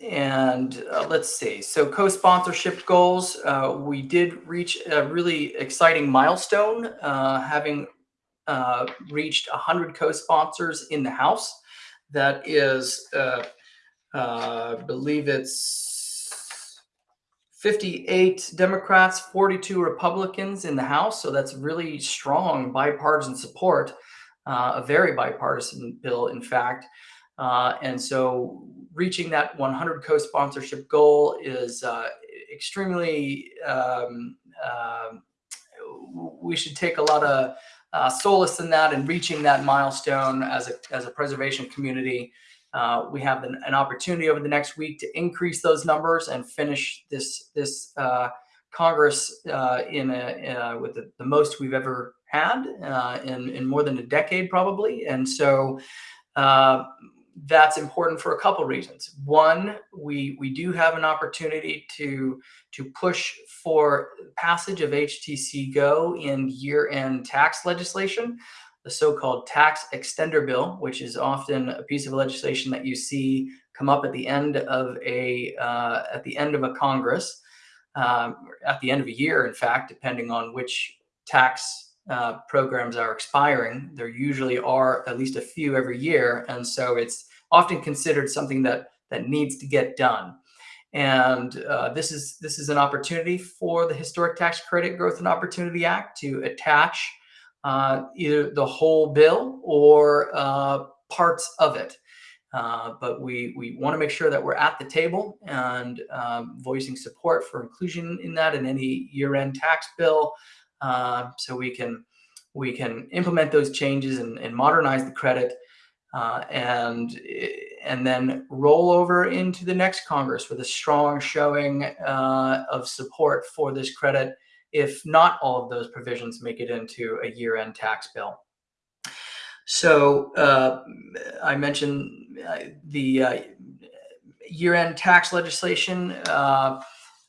and uh, let's see. So co-sponsorship goals, uh, we did reach a really exciting milestone, uh, having uh, reached 100 co-sponsors in the House. That is, uh, uh, I believe it's 58 Democrats, 42 Republicans in the House. So that's really strong bipartisan support, a very bipartisan bill, in fact. Uh, and so reaching that 100 co-sponsorship goal is uh, extremely, um, uh, we should take a lot of uh, solace in that and reaching that milestone as a, as a preservation community. Uh, we have an, an, opportunity over the next week to increase those numbers and finish this, this Congress in, a, with the, the, most we've ever had in, in more than a decade probably. And so uh, that's important for a couple reasons. One, we we do have an opportunity to to push for passage of HTC Go in year-end tax legislation, the so-called tax extender bill, which is often a piece of legislation that you see come up at the end of a uh, at the end of a Congress, um, at the end of a year, in fact, depending on which tax uh, programs are expiring. There usually are at least a few every year. And so it's often considered something that, that needs to get done. And uh, this is this is an opportunity for the Historic Tax Credit Growth and Opportunity Act to attach uh, either the whole bill or uh, parts of it. Uh, but we we want to make sure that we're at the table and um, voicing support for inclusion in that in any year-end tax bill uh, so we can we can implement those changes and, and modernize the credit uh, and and then roll over into the next Congress with a strong showing uh, of support for this credit if not all of those provisions make it into a year-end tax bill. So uh, I mentioned uh, the uh, year-end tax legislation uh,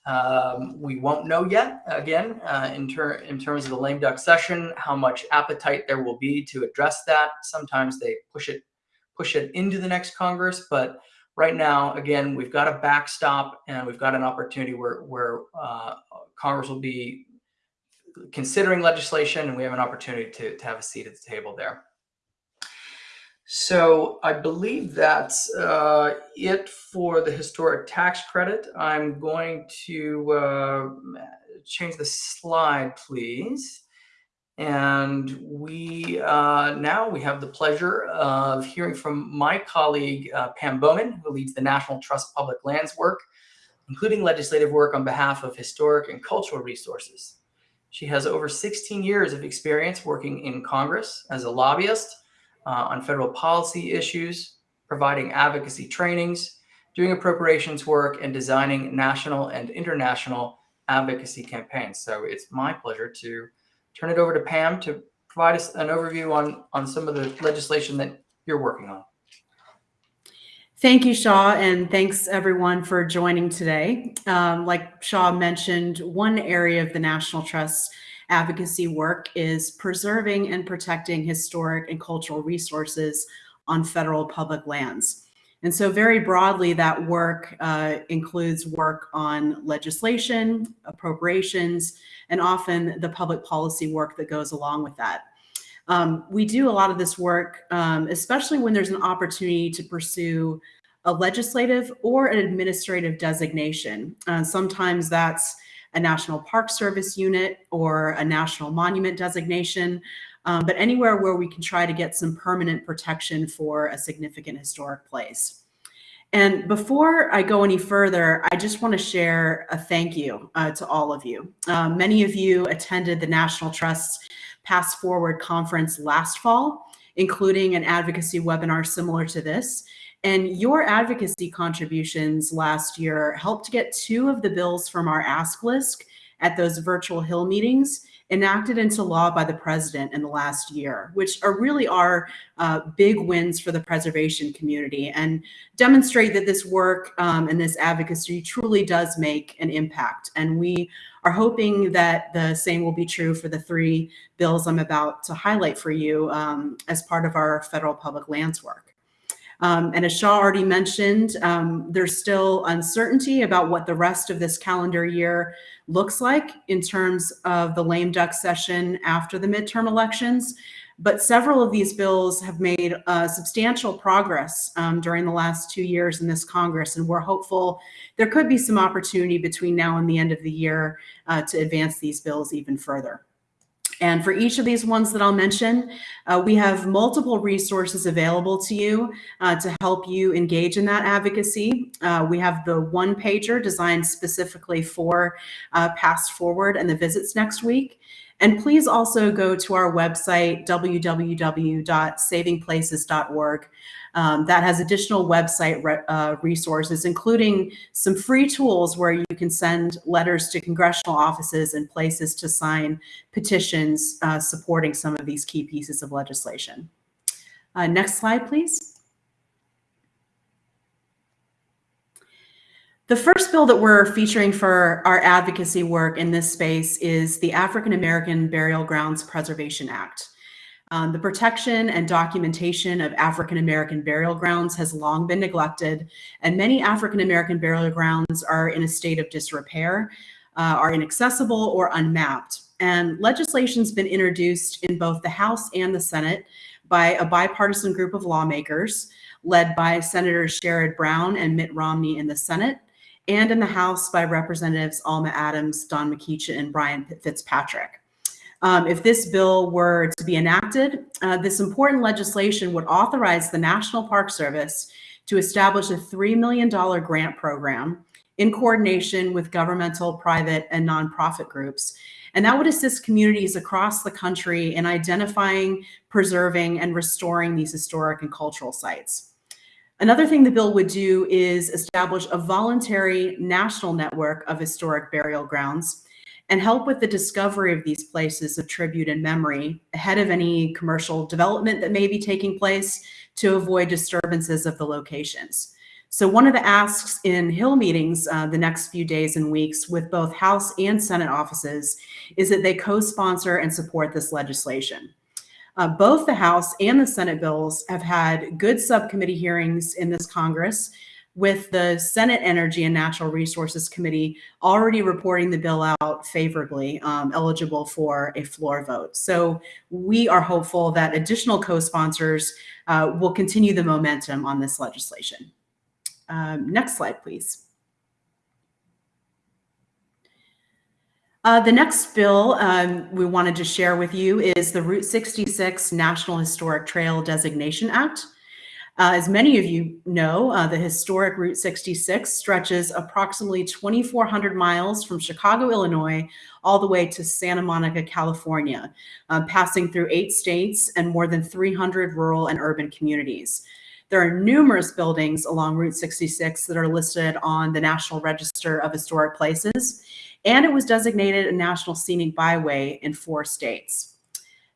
um, we won't know yet, again, uh, in, ter in terms of the lame duck session, how much appetite there will be to address that. Sometimes they push it, push it into the next Congress, but right now, again, we've got a backstop and we've got an opportunity where, where uh, Congress will be considering legislation and we have an opportunity to, to have a seat at the table there. So I believe that's uh, it for the historic tax credit. I'm going to uh, change the slide, please. And we uh, now we have the pleasure of hearing from my colleague, uh, Pam Bowman, who leads the National Trust Public Lands work, including legislative work on behalf of historic and cultural resources. She has over 16 years of experience working in Congress as a lobbyist, uh, on federal policy issues, providing advocacy trainings, doing appropriations work, and designing national and international advocacy campaigns. So it's my pleasure to turn it over to Pam to provide us an overview on, on some of the legislation that you're working on. Thank you, Shaw, and thanks everyone for joining today. Um, like Shaw mentioned, one area of the National Trust advocacy work is preserving and protecting historic and cultural resources on federal public lands. And so very broadly, that work uh, includes work on legislation, appropriations, and often the public policy work that goes along with that. Um, we do a lot of this work, um, especially when there's an opportunity to pursue a legislative or an administrative designation. Uh, sometimes that's a National Park Service unit or a national monument designation, um, but anywhere where we can try to get some permanent protection for a significant historic place. And before I go any further, I just want to share a thank you uh, to all of you. Uh, many of you attended the National Trust's PastForward conference last fall, including an advocacy webinar similar to this. And your advocacy contributions last year helped get two of the bills from our ask list at those virtual Hill meetings enacted into law by the president in the last year, which are really are uh, big wins for the preservation community and demonstrate that this work um, and this advocacy truly does make an impact. And we are hoping that the same will be true for the three bills I'm about to highlight for you um, as part of our federal public lands work. Um, and as Shaw already mentioned, um, there's still uncertainty about what the rest of this calendar year looks like in terms of the lame duck session after the midterm elections. But several of these bills have made uh, substantial progress um, during the last two years in this Congress, and we're hopeful there could be some opportunity between now and the end of the year uh, to advance these bills even further. And for each of these ones that I'll mention, uh, we have multiple resources available to you uh, to help you engage in that advocacy. Uh, we have the one pager designed specifically for uh, PastForward and the visits next week. And please also go to our website, www.savingplaces.org. Um, that has additional website re uh, resources, including some free tools where you can send letters to congressional offices and places to sign petitions uh, supporting some of these key pieces of legislation. Uh, next slide, please. The first bill that we're featuring for our advocacy work in this space is the African American Burial Grounds Preservation Act. Um, the protection and documentation of African American burial grounds has long been neglected, and many African American burial grounds are in a state of disrepair, uh, are inaccessible, or unmapped. And legislation's been introduced in both the House and the Senate by a bipartisan group of lawmakers led by Senators Sherrod Brown and Mitt Romney in the Senate and in the House by Representatives Alma Adams, Don McEachin, and Brian Fitzpatrick. Um, if this bill were to be enacted, uh, this important legislation would authorize the National Park Service to establish a $3 million grant program in coordination with governmental, private, and nonprofit groups. And that would assist communities across the country in identifying, preserving, and restoring these historic and cultural sites. Another thing the bill would do is establish a voluntary national network of historic burial grounds and help with the discovery of these places of tribute and memory ahead of any commercial development that may be taking place to avoid disturbances of the locations. So one of the asks in Hill meetings uh, the next few days and weeks with both House and Senate offices is that they co-sponsor and support this legislation. Uh, both the House and the Senate bills have had good subcommittee hearings in this Congress with the Senate Energy and Natural Resources Committee already reporting the bill out favorably, um, eligible for a floor vote. So we are hopeful that additional co-sponsors uh, will continue the momentum on this legislation. Um, next slide, please. Uh, the next bill um, we wanted to share with you is the Route 66 National Historic Trail Designation Act. Uh, as many of you know, uh, the historic Route 66 stretches approximately 2,400 miles from Chicago, Illinois, all the way to Santa Monica, California, uh, passing through eight states and more than 300 rural and urban communities. There are numerous buildings along Route 66 that are listed on the National Register of Historic Places, and it was designated a National Scenic Byway in four states.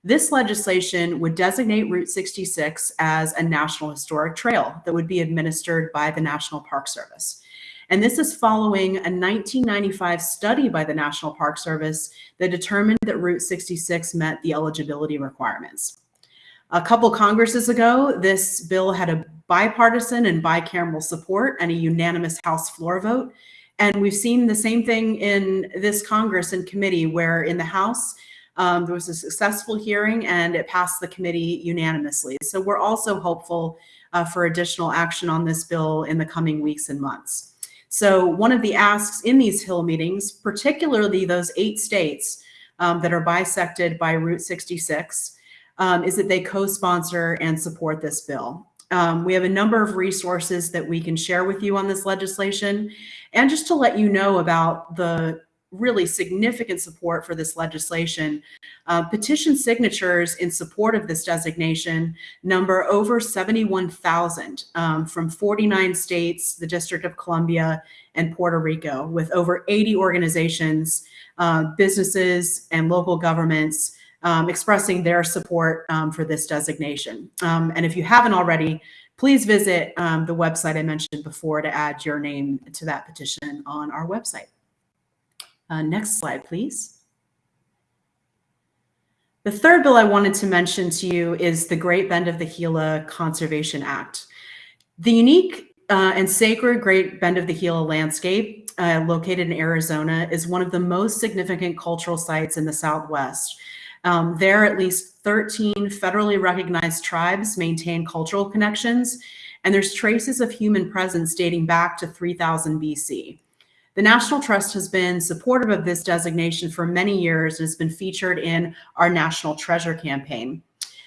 This legislation would designate Route 66 as a National Historic Trail that would be administered by the National Park Service. And this is following a 1995 study by the National Park Service that determined that Route 66 met the eligibility requirements. A couple Congresses ago, this bill had a bipartisan and bicameral support and a unanimous House floor vote. And we've seen the same thing in this Congress and committee where in the House, um, there was a successful hearing and it passed the committee unanimously. So we're also hopeful uh, for additional action on this bill in the coming weeks and months. So one of the asks in these Hill meetings, particularly those eight states um, that are bisected by Route 66, um, is that they co-sponsor and support this bill. Um, we have a number of resources that we can share with you on this legislation. And just to let you know about the really significant support for this legislation, uh, petition signatures in support of this designation number over 71,000 um, from 49 states, the District of Columbia, and Puerto Rico, with over 80 organizations, uh, businesses, and local governments um, expressing their support um, for this designation. Um, and if you haven't already, please visit um, the website I mentioned before to add your name to that petition on our website. Uh, next slide, please. The third bill I wanted to mention to you is the Great Bend of the Gila Conservation Act. The unique uh, and sacred Great Bend of the Gila landscape, uh, located in Arizona, is one of the most significant cultural sites in the Southwest. Um, there, at least 13 federally recognized tribes maintain cultural connections, and there's traces of human presence dating back to 3000 BC. The National Trust has been supportive of this designation for many years and has been featured in our National Treasure campaign.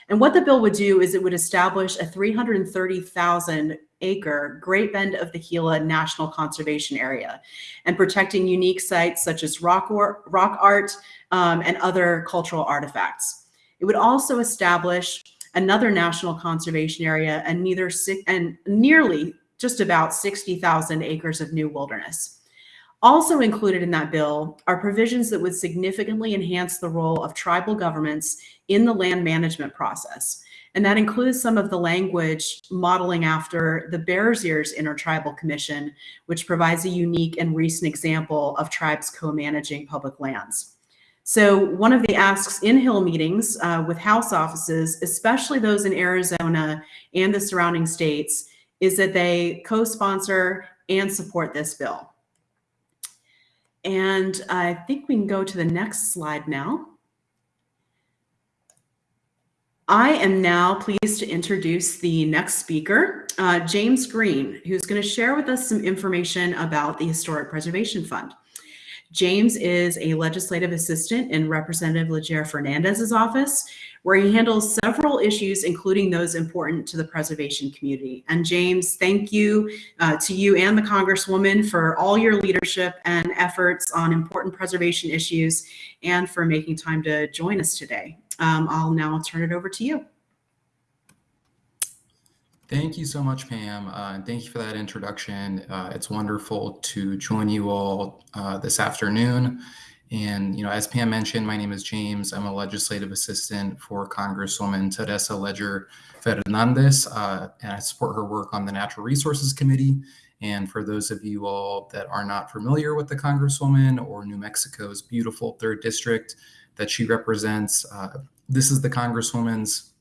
And what the bill would do is it would establish a 330,000 acre Great Bend of the Gila National Conservation Area and protecting unique sites such as rock, or, rock art um, and other cultural artifacts. It would also establish another national conservation area and neither and nearly just about 60,000 acres of new wilderness. Also included in that bill are provisions that would significantly enhance the role of tribal governments in the land management process. And that includes some of the language modeling after the Bears Ears Intertribal Commission, which provides a unique and recent example of tribes co-managing public lands. So one of the asks in Hill meetings uh, with House offices, especially those in Arizona and the surrounding states, is that they co-sponsor and support this bill. And I think we can go to the next slide now. I am now pleased to introduce the next speaker, uh, James Green, who's going to share with us some information about the Historic Preservation Fund. James is a legislative assistant in Representative Leger Fernandez's office, where he handles several issues, including those important to the preservation community. And James, thank you uh, to you and the Congresswoman for all your leadership and efforts on important preservation issues and for making time to join us today. Um, I'll now turn it over to you. Thank you so much, Pam, uh, and thank you for that introduction. Uh, it's wonderful to join you all uh, this afternoon. And, you know, as Pam mentioned, my name is James. I'm a legislative assistant for Congresswoman Teresa Leger Fernandez, uh, and I support her work on the Natural Resources Committee. And for those of you all that are not familiar with the Congresswoman or New Mexico's beautiful third district that she represents, uh, this is the Congresswoman's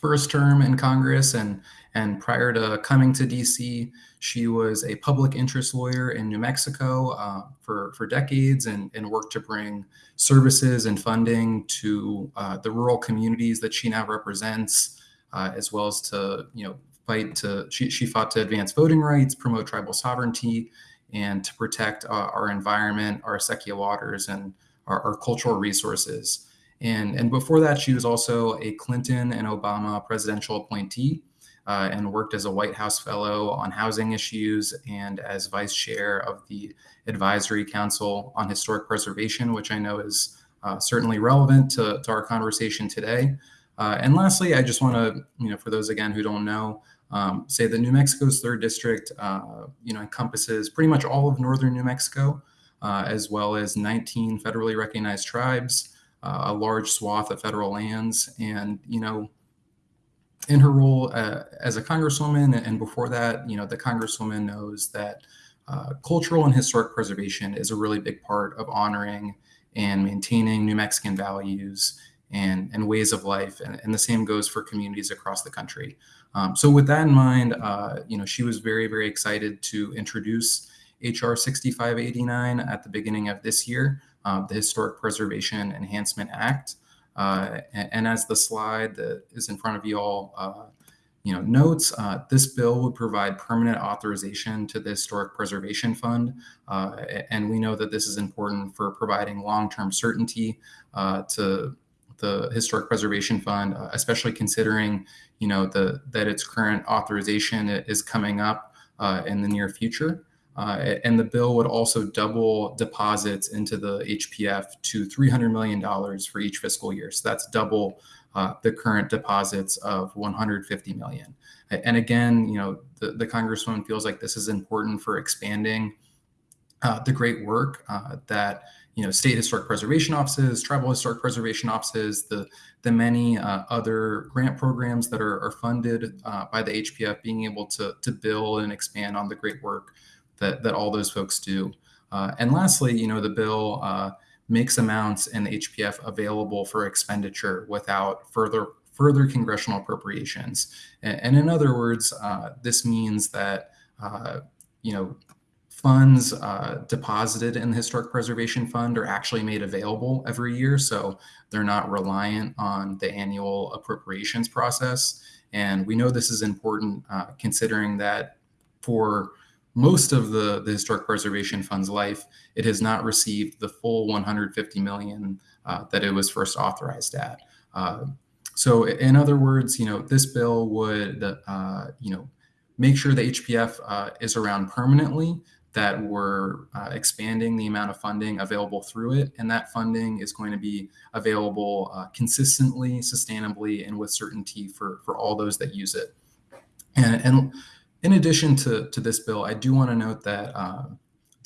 first term in Congress and and prior to coming to DC, she was a public interest lawyer in New Mexico uh, for, for decades and, and worked to bring services and funding to uh, the rural communities that she now represents, uh, as well as to, you know, fight to, she, she fought to advance voting rights, promote tribal sovereignty, and to protect uh, our environment, our Acequia waters, and our, our cultural resources. And, and before that, she was also a Clinton and Obama presidential appointee uh, and worked as a White House Fellow on housing issues and as Vice Chair of the Advisory Council on Historic Preservation, which I know is uh, certainly relevant to, to, our conversation today. Uh, and lastly, I just want to, you know, for those again who don't know, um, say that New Mexico's third district, uh, you know, encompasses pretty much all of northern New Mexico, uh, as well as 19 federally recognized tribes, uh, a large swath of federal lands, and you know, in her role uh, as a congresswoman and before that, you know, the congresswoman knows that uh, cultural and historic preservation is a really big part of honoring and maintaining New Mexican values and, and ways of life. And, and the same goes for communities across the country. Um, so with that in mind, uh, you know, she was very, very excited to introduce HR 6589 at the beginning of this year, uh, the Historic Preservation Enhancement Act. Uh, and, and, as the slide that is in front of you all, uh, you know, notes, uh, this bill would provide permanent authorization to the Historic Preservation Fund. Uh, and we know that this is important for providing long-term certainty uh, to the Historic Preservation Fund, especially considering, you know, the that its current authorization is coming up in the near future. Uh, and the bill would also double deposits into the HPF to $300 million for each fiscal year. So that's double uh, the current deposits of 150 million. And again, you know, the, the Congresswoman feels like this is important for expanding uh, the great work uh, that you know state historic preservation offices, tribal historic preservation offices, the the many uh, other grant programs that are, are funded uh, by the HPF, being able to to build and expand on the great work that, that all those folks do. Uh, and lastly, you know, the bill uh, makes amounts in the HPF available for expenditure without further further congressional appropriations. And, and in other words, uh, this means that uh, you know funds uh, deposited in the Historic Preservation Fund are actually made available every year, so they're not reliant on the annual appropriations process. And we know this is important uh, considering that for most of the, the Historic Preservation Fund's life, it has not received the full 150 million uh, that it was first authorized at. Uh, so in other words, you know, this bill would, uh, you know, make sure the HPF uh, is around permanently, that we're uh, expanding the amount of funding available through it. And that funding is going to be available uh, consistently, sustainably, and with certainty for, for all those that use it. And, and in addition to, to this bill, I do want to note that uh,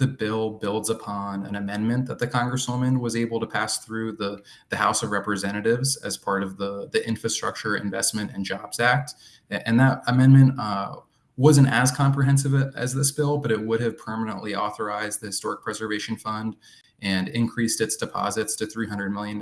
the bill builds upon an amendment that the Congresswoman was able to pass through the, the House of Representatives as part of the, the Infrastructure Investment and Jobs Act. And that amendment uh, wasn't as comprehensive as this bill, but it would have permanently authorized the Historic Preservation Fund and increased its deposits to $300 million.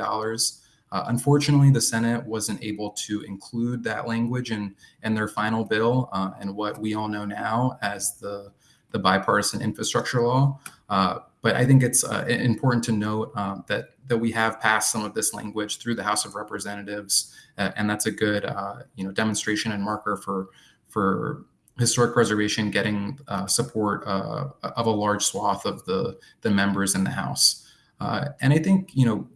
Uh, unfortunately, the Senate wasn't able to include that language in, in their final bill uh, and what we all know now as the, the bipartisan infrastructure law. Uh, but I think it's uh, important to note uh, that that we have passed some of this language through the House of Representatives, uh, and that's a good you know demonstration and marker for for historic preservation getting uh, support uh, of a large swath of the the members in the House. Uh, and I think you know,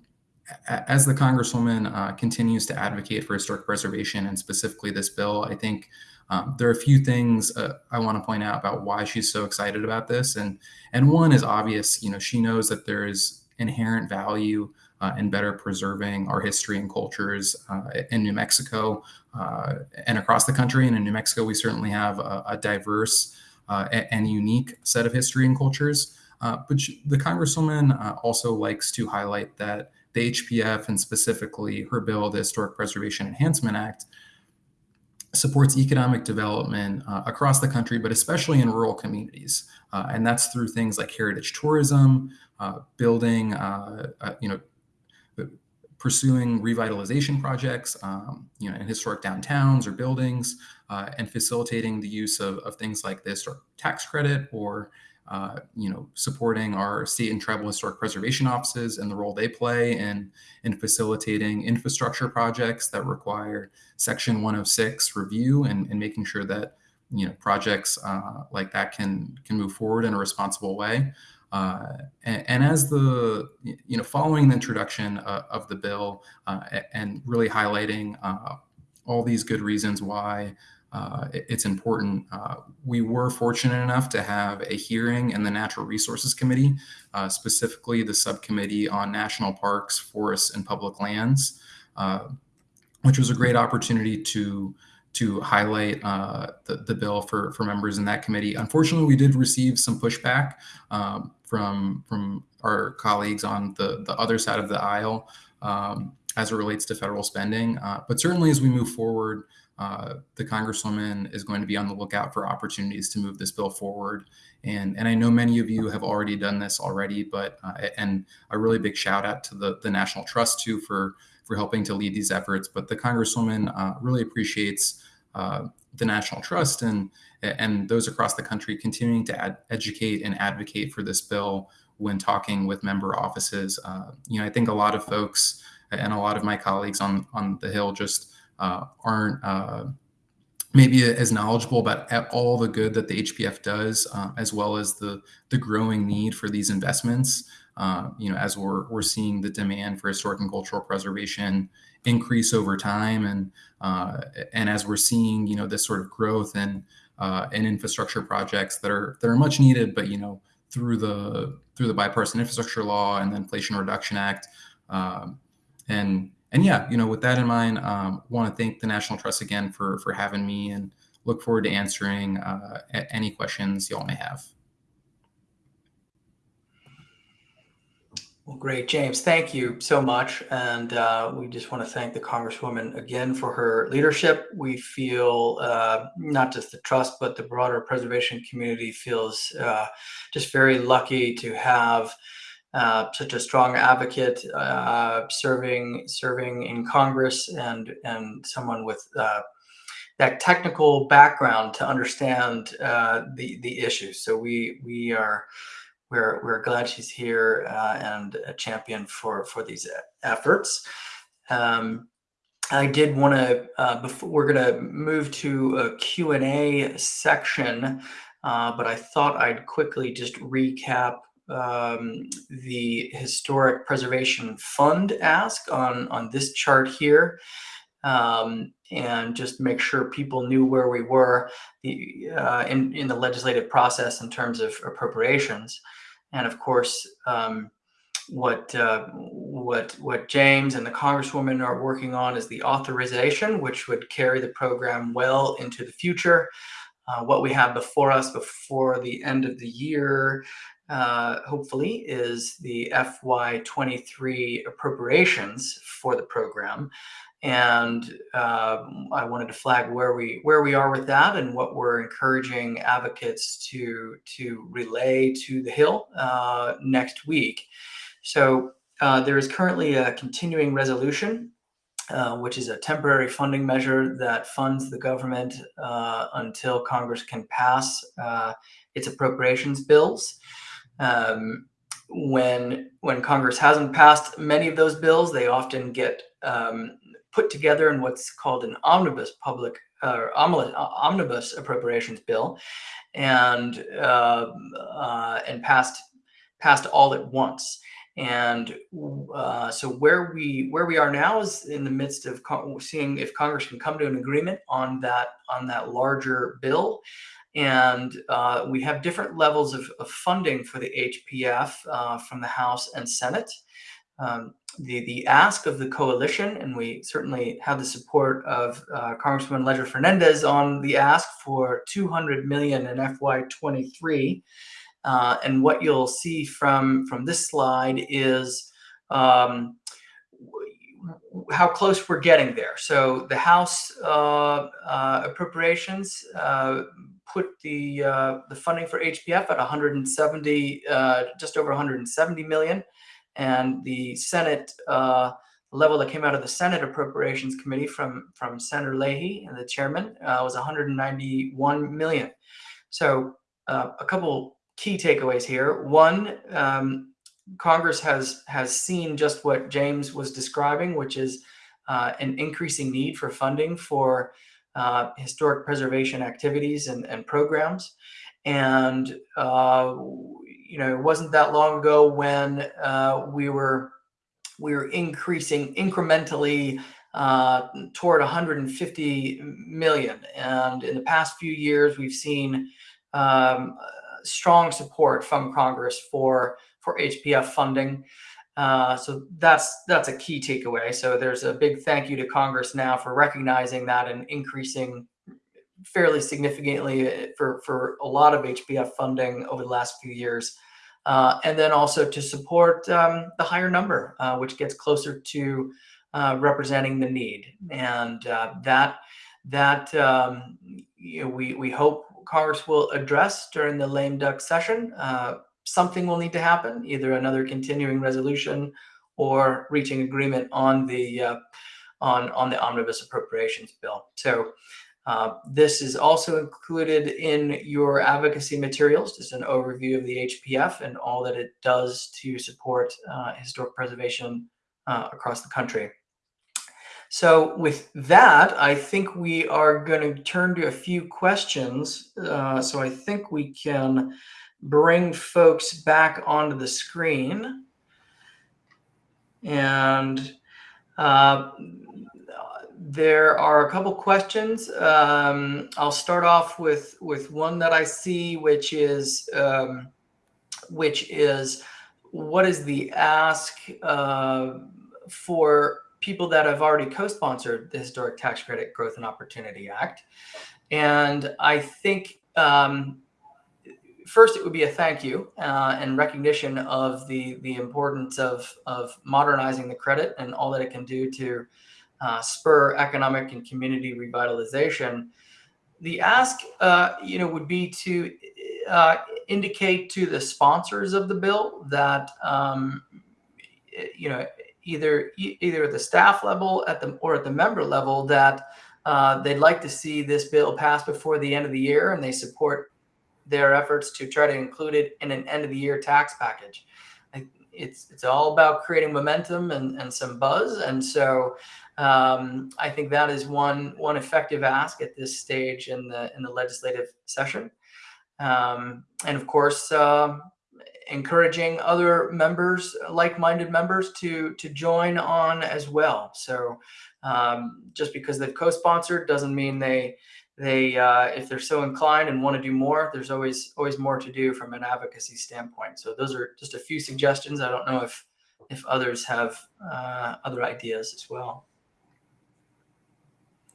as the Congresswoman uh, continues to advocate for historic preservation and specifically this bill, I think um, there are a few things uh, I want to point out about why she's so excited about this. And and one is obvious. You know, she knows that there is inherent value uh, and better preserving our history and cultures uh, in New Mexico uh, and across the country. And in New Mexico, we certainly have a, a diverse uh, and unique set of history and cultures. But the Congresswoman also likes to highlight that the HPF and specifically her bill, the Historic Preservation Enhancement Act, supports economic development uh, across the country, but especially in rural communities. Uh, and that's through things like heritage tourism, uh, building, you know, pursuing revitalization projects, um, you know, in historic downtowns or buildings, uh, and facilitating the use of, of things like historic tax credit or, uh, you know, supporting our state and tribal historic preservation offices and the role they play in, in facilitating infrastructure projects that require Section 106 review and, and making sure that, you know, projects uh, like that can, can move forward in a responsible way. Uh, and, and, as the, you know, following the introduction uh, of the bill uh, and really highlighting all these good reasons why uh, it's important, uh, we were fortunate enough to have a hearing in the Natural Resources Committee, specifically the subcommittee on national parks, forests, and public lands, which was a great opportunity to to highlight uh, the, the bill for, for members in that committee. Unfortunately, we did receive some pushback um, from, from our colleagues on the, the other side of the aisle um, as it relates to federal spending. Uh, but certainly as we move forward, uh, the Congresswoman is going to be on the lookout for opportunities to move this bill forward. And, and I know many of you have already done this already, but uh, and a really big shout out to the, the National Trust too for for helping to lead these efforts. But the Congresswoman uh, really appreciates uh, the National Trust and and those across the country continuing to ad- educate and advocate for this bill when talking with member offices. Uh, you know, I think a lot of folks and a lot of my colleagues on on the Hill just uh, aren't uh, maybe as knowledgeable about all the good that the HPF does, uh, as well as the the growing need for these investments. Uh, you know, as we're we're seeing the demand for historic and cultural preservation increase over time, and uh, and as we're seeing, you know, this sort of growth and uh, and infrastructure projects that are that are much needed, but you know, through the through the bipartisan infrastructure law and the Inflation Reduction Act, um, and and yeah, you know, with that in mind, um, want to thank the National Trust again for for having me, and look forward to answering uh, any questions y'all may have. Well, great, James. Thank you so much. And uh, we just want to thank the Congresswoman again for her leadership. We feel uh, not just the trust, but the broader preservation community feels uh, just very lucky to have uh, such a strong advocate, uh, serving serving in Congress, and and someone with uh, that technical background to understand uh, the the issues. So we we are we're we're glad she's here uh, and a champion for for these efforts. Um, I did want to, uh, before we're going to move to a Q&A section, uh, but I thought I'd quickly just recap um, the Historic Preservation Fund ask on, on this chart here. Um, and just make sure people knew where we were the, uh, in, in the legislative process in terms of appropriations. And of course, um, what uh, what what James and the Congresswoman are working on is the authorization, which would carry the program well into the future. Uh, what we have before us before the end of the year, uh, hopefully, is the FY23 appropriations for the program. And uh, I wanted to flag where we where we are with that and what we're encouraging advocates to to relay to the Hill uh, next week. So uh, there is currently a continuing resolution, uh, which is a temporary funding measure that funds the government uh, until Congress can pass uh, its appropriations bills. Um, when when Congress hasn't passed many of those bills, they often get um, put together in what's called an omnibus public uh, omnibus appropriations bill, and uh, and passed passed all at once. And uh, so where we where we are now is in the midst of seeing if Congress can come to an agreement on that on that larger bill. And uh, we have different levels of, of, funding for the HPF uh, from the House and Senate. Um, the, the ask of the coalition, and we certainly have the support of uh, Congresswoman Leger Fernandez on the ask for 200 million in FY23. Uh, and what you'll see from, from this slide is um, how close we're getting there. So the House uh, uh, appropriations uh, put the uh, the funding for HPF at 170, uh, just over 170 million, and the Senate level that came out of the Senate Appropriations Committee from from Senator Leahy and the chairman was 191 million. So a couple key takeaways here. One, um, Congress has has seen just what James was describing, which is uh, an increasing need for funding for uh, historic preservation activities and, and programs. And, uh, you know, it wasn't that long ago when uh, we were we were increasing incrementally uh, toward 150 million. And in the past few years, we've seen um, strong support from Congress for for HPF funding. Uh, so that's that's a key takeaway. So there's a big thank you to Congress now for recognizing that and increasing fairly significantly for for a lot of HPF funding over the last few years. Uh, and then also to support um, the higher number, uh, which gets closer to uh, representing the need. And uh, that that um, you know, we we hope Congress will address during the lame duck session. Something will need to happen, either another continuing resolution or reaching agreement on the uh, on on the omnibus appropriations bill. So uh, this is also included in your advocacy materials, just an overview of the HPF and all that it does to support uh, historic preservation uh, across the country. So with that, I think we are going to turn to a few questions. Uh, so I think we can bring folks back onto the screen. And uh, there are a couple questions. Um, I'll start off with with one that I see, which is um, which is what is the ask uh, for people that have already co-sponsored the Historic Tax Credit Growth and Opportunity Act. And I think um, first it would be a thank you uh, and recognition of the, the importance of, of modernizing the credit and all that it can do to uh, spur economic and community revitalization. The ask, uh, you know, would be to uh, indicate to the sponsors of the bill that um, you know either either at the staff level at the or at the member level that uh, they'd like to see this bill passed before the end of the year and they support their efforts to try to include it in an end of the year tax package. It's, it's all about creating momentum and, and some buzz, and so um, I think that is one one effective ask at this stage in the in the legislative session, um, and of course. um encouraging other members, like-minded members, to to join on as well. So, um, just because they've co-sponsored doesn't mean they they uh, if they're so inclined and want to do more there's always always more to do from an advocacy standpoint so those are just a few suggestions i don't know if if others have uh, other ideas as well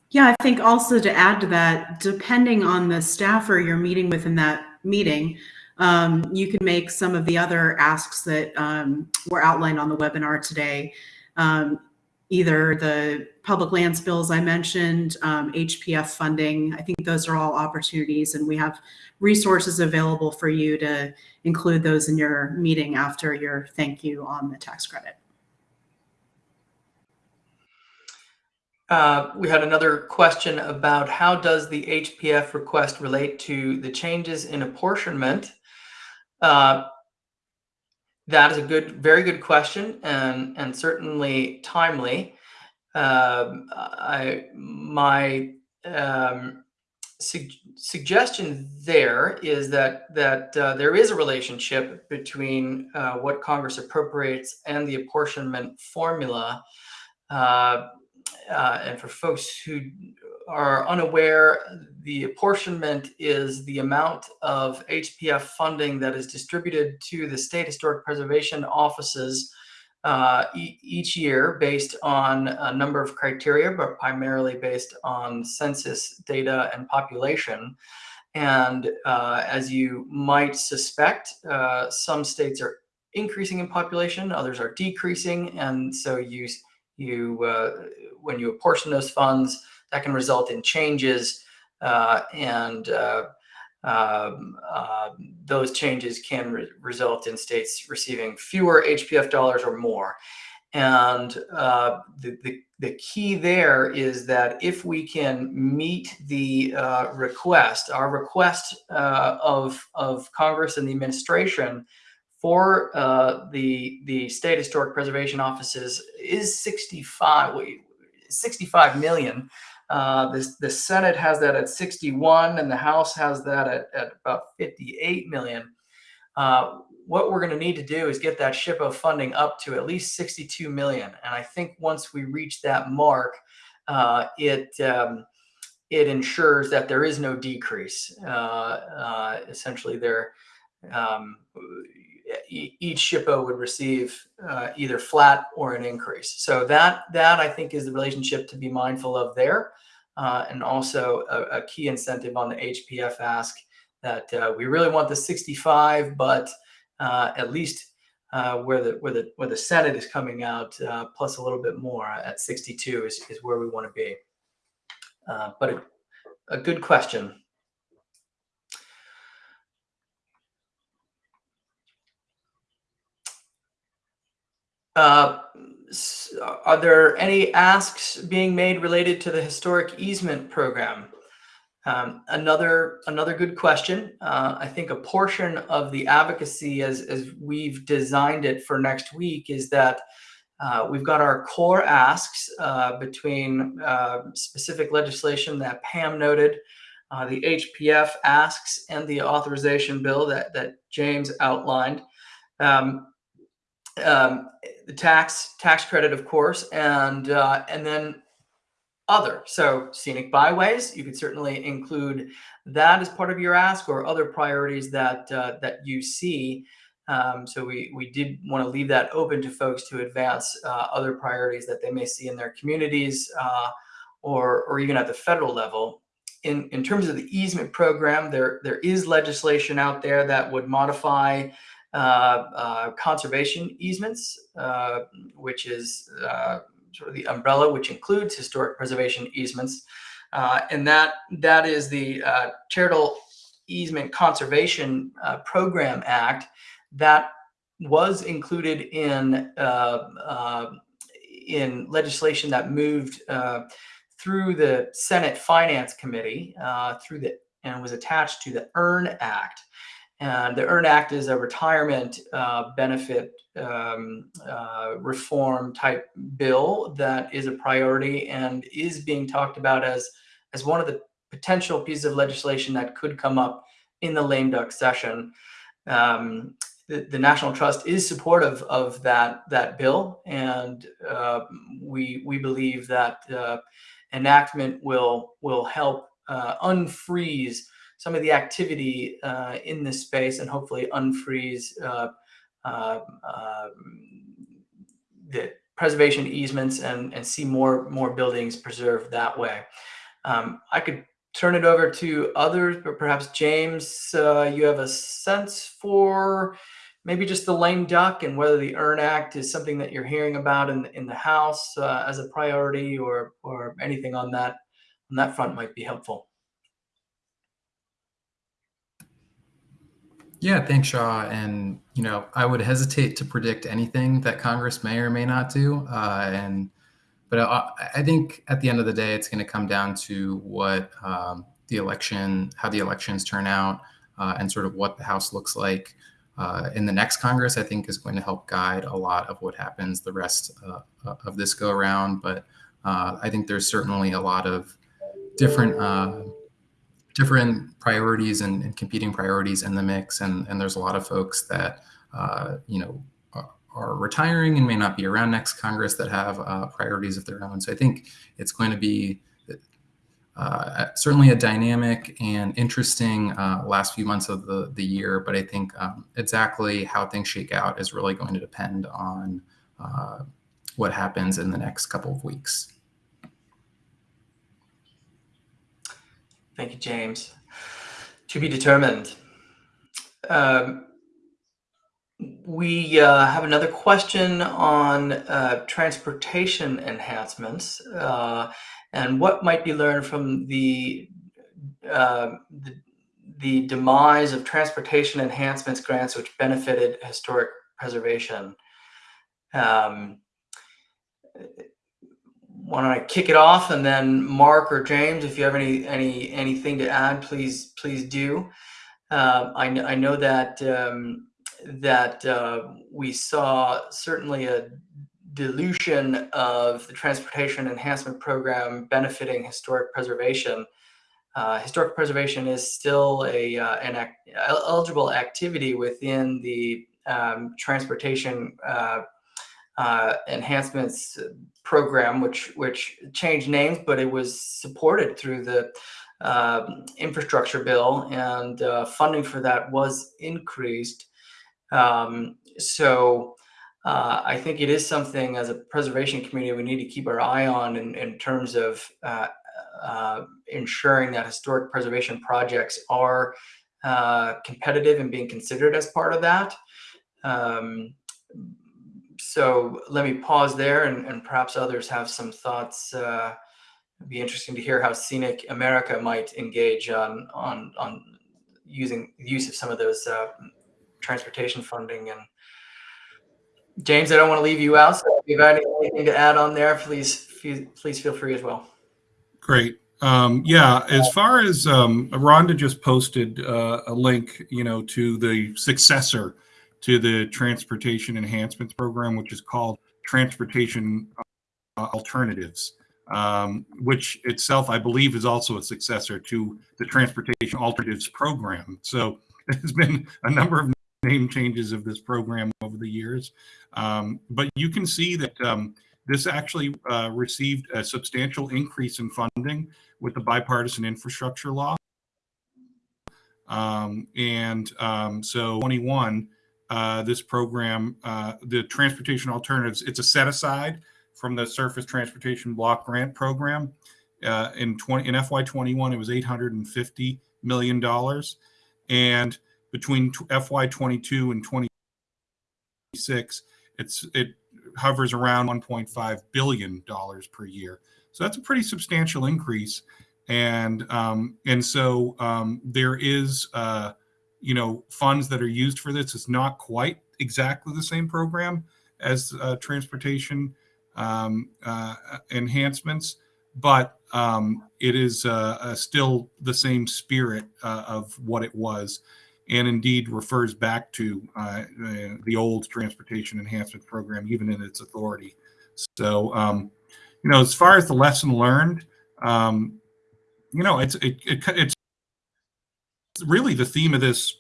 Yeah, I think also to add to that, depending on the staffer you're meeting with in that meeting, um, you can make some of the other asks that um, were outlined on the webinar today. Um, either the public lands bills I mentioned, um, HPF funding. I think those are all opportunities, and we have resources available for you to include those in your meeting after your thank you on the tax credit. Uh, we had another question about how does the HPF request relate to the changes in apportionment? Uh, that is a good, very good question, and and certainly timely. Um, I my um, su- suggestion there is that that uh, there is a relationship between uh, what Congress appropriates and the apportionment formula. Uh, uh, and for folks who are unaware, the apportionment is the amount of HPF funding that is distributed to the state historic preservation offices uh, e- each year based on a number of criteria, but primarily based on census data and population. And uh, as you might suspect, uh, some states are increasing in population, others are decreasing, and so you you uh, when you apportion those funds, that can result in changes, uh, and uh, um, uh, those changes can re- result in states receiving fewer HPF dollars or more. And uh, the, the, the key there is that if we can meet the request, our request of, of Congress and the administration for uh, the the state historic preservation offices is 65 wait, 65 million. Uh, the, the Senate has that at 61 and the House has that at, at about 58 million. Uh, what we're going to need to do is get that SHPO funding up to at least 62 million. And I think once we reach that mark, uh, it um, it ensures that there is no decrease. Uh, uh, essentially, there um, each SHPO would receive uh, either flat or an increase. So that that I think is the relationship to be mindful of there, uh, and also a, a key incentive on the HPF ask that uh, we really want the 65, but uh, at least uh, where the where the where the Senate is coming out uh, plus a little bit more at 62 is is where we want to be. but a, a good question. Uh, are there any asks being made related to the historic easement program? Um, another another good question. Uh, I think a portion of the advocacy, as as we've designed it for next week, is that uh, we've got our core asks uh, between uh, specific legislation that Pam noted, uh, the HPF asks, and the authorization bill that that James outlined. Um, um, the tax tax credit, of course, and uh, and then other. So scenic byways, you could certainly include that as part of your ask, or other priorities that uh, that you see. Um, so we we did want to leave that open to folks to advance uh, other priorities that they may see in their communities, uh, or or even at the federal level. In in terms of the easement program, there there is legislation out there that would modify conservation easements, uh, which is sort of the umbrella, which includes historic preservation easements. and that that is the charitable Easement Conservation uh, Program Act that was included in uh, uh, in legislation that moved uh, through the Senate Finance Committee uh, through the and was attached to the EARN Act. And the EARN Act is a retirement uh, benefit um, uh, reform type bill that is a priority and is being talked about as as one of the potential pieces of legislation that could come up in the lame duck session. Um, the, the, National Trust is supportive of that that bill, and uh, we we believe that uh, enactment will will help uh, unfreeze some of the activity uh, in this space and hopefully unfreeze uh, uh, the preservation easements and and see more more buildings preserved that way. Um, I could turn it over to others, but perhaps James, uh, you have a sense for maybe just the lame duck and whether the EARN Act is something that you're hearing about in in the House uh, as a priority, or or anything on that on that front might be helpful. Yeah, thanks, Shaw. And you know, I would hesitate to predict anything that Congress may or may not do. Uh, and but I, I, think at the end of the day, it's going to come down to what um, the election, how the elections turn out, uh, and sort of what the House looks like uh, in the next Congress. I think is going to help guide a lot of what happens the rest uh, of this go around. But uh, I think there's certainly a lot of different uh, different priorities and, and, competing priorities in the mix. And, and there's a lot of folks that, uh, you know, are, retiring and may not be around next Congress that have uh, priorities of their own. So I think it's going to be uh, certainly a dynamic and interesting uh, last few months of the, the year, but I think um, exactly how things shake out is really going to depend on uh, what happens in the next couple of weeks. Thank you, James. To be determined. Um, we uh, have another question on uh, transportation enhancements uh, and what might be learned from the, uh, the, the demise of transportation enhancements grants which benefited historic preservation. Um, why don't I kick it off and then Mark or James, if you have any any anything to add, please please do. Uh, I, I know that um, that uh, we saw certainly a dilution of the transportation enhancement program benefiting historic preservation. Uh, historic preservation is still a uh, an act, eligible activity within the um, transportation uh, enhancements program, which which changed names, but it was supported through the uh, infrastructure bill, and uh, funding for that was increased. Um, so uh, I think it is something as a preservation community we need to keep our eye on in, in terms of uh, uh, ensuring that historic preservation projects are uh, competitive and being considered as part of that. Um, so let me pause there and, and perhaps others have some thoughts. Uh, it'd be interesting to hear how Scenic America might engage on on on using use of some of those uh, transportation funding. And James, I don't want to leave you out. So if you have anything to add on there, please please feel free as well. Great. Um, yeah, as far as um, Rhonda just posted uh, a link, you know, to the successor to the Transportation Enhancements Program, which is called Transportation uh, Alternatives, um, which itself, I believe, is also a successor to the Transportation Alternatives Program. So there's been a number of name changes of this program over the years. Um, but you can see that um, this actually uh, received a substantial increase in funding with the bipartisan infrastructure law. Um, and um, so 21 uh, this program, uh, the transportation alternatives, it's a set aside from the surface transportation block grant program. Uh, in 20 in FY21, it was 850 million dollars, and between FY22 and 26, it's it hovers around 1.5 billion dollars per year. So that's a pretty substantial increase. and um, and so um, there is uh, you know funds that are used for this. It's not quite exactly the same program as uh, transportation um, uh, enhancements, but um, it is uh, uh, still the same spirit uh, of what it was, and indeed refers back to uh, the old transportation enhancement program, even in its authority. So, um, you know, as far as the lesson learned, um, you know, it's it, it, it's really the theme of this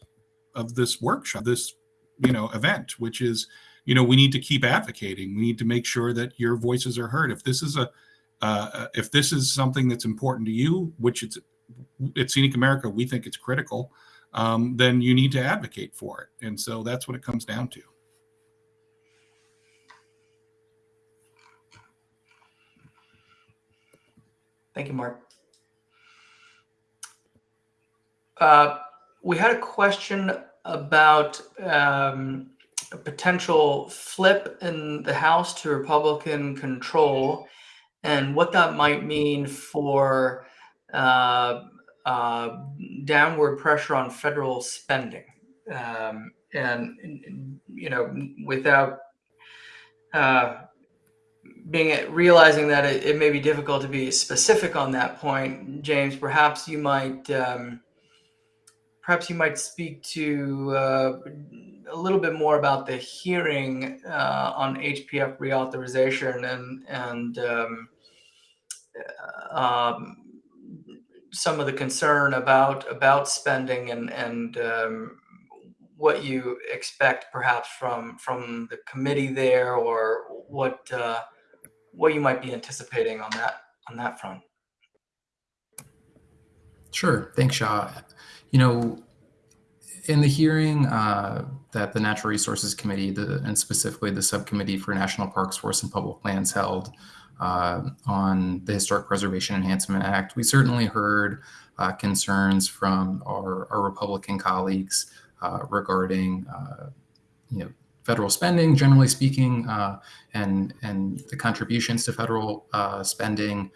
of this workshop, this you know event, which is you know we need to keep advocating. We need to make sure that your voices are heard. If this is a uh, if this is something that's important to you, which it's at Scenic America, we think it's critical, um, then you need to advocate for it. And so that's what it comes down to. Thank you, Mark. Uh, we had a question about um, a potential flip in the House to Republican control and what that might mean for uh, uh, downward pressure on federal spending. Um, and, you know, without uh, being realizing that it, it, may be difficult to be specific on that point, James, perhaps you might um, perhaps you might speak to uh, a little bit more about the hearing uh, on HPF reauthorization and and um, uh, um, some of the concern about about spending and and um, what you expect perhaps from from the committee there or what uh, what you might be anticipating on that on that front. Sure. Thanks, Shaw. You know, in the hearing uh, that the Natural Resources Committee, the, and specifically the Subcommittee for National Parks, Forests, and Public Lands held uh, on the Historic Preservation Enhancement Act, we certainly heard uh, concerns from our, our Republican colleagues uh, regarding, uh, you know, federal spending, generally speaking, uh, and and the contributions to federal spending,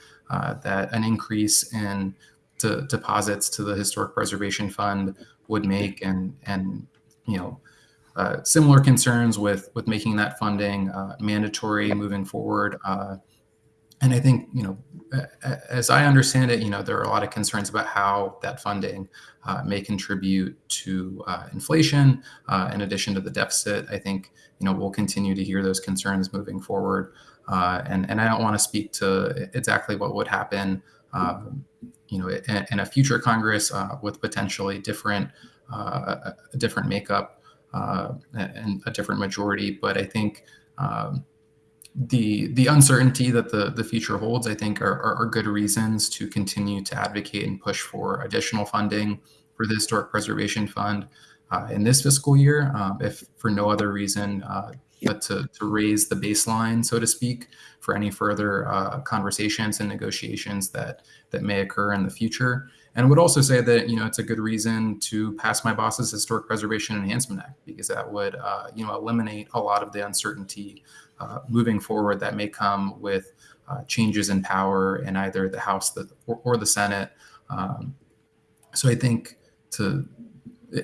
that an increase in to deposits to the Historic Preservation Fund would make, and and you know. Uh, similar concerns with with making that funding uh, mandatory moving forward. Uh, and I think you know, as I understand it, you know, there are a lot of concerns about how that funding uh, may contribute to uh, inflation. in addition to the deficit, I think you know we'll continue to hear those concerns moving forward. and and I don't want to speak to exactly what would happen um, you know, in, a future Congress uh, with potentially different, uh, a different makeup uh, and a different majority. But I think um, the the uncertainty that the the future holds, I think, are, are, are, good reasons to continue to advocate and push for additional funding for the Historic Preservation Fund uh, in this fiscal year, um, if for no other reason uh, but to, to raise the baseline, so to speak, for any further uh, conversations and negotiations that that may occur in the future. And would also say that you know it's a good reason to pass my boss's Historic Preservation Enhancement Act because that would uh, you know eliminate a lot of the uncertainty uh, moving forward that may come with uh, changes in power in either the House or, or the Senate. Um, so I think to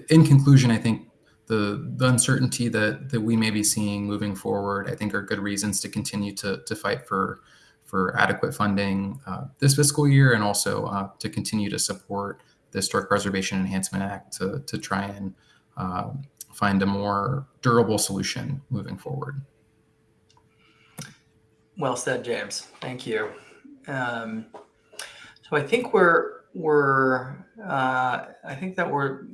in conclusion, I think the, the uncertainty that, that we may be seeing moving forward, I think are good reasons to continue to, to fight for, for adequate funding uh, this fiscal year and also uh, to continue to support the Historic Preservation Enhancement Act to, to try and uh, find a more durable solution moving forward. Well said, James. Thank you. Um, so I think we're we're uh, I think that we're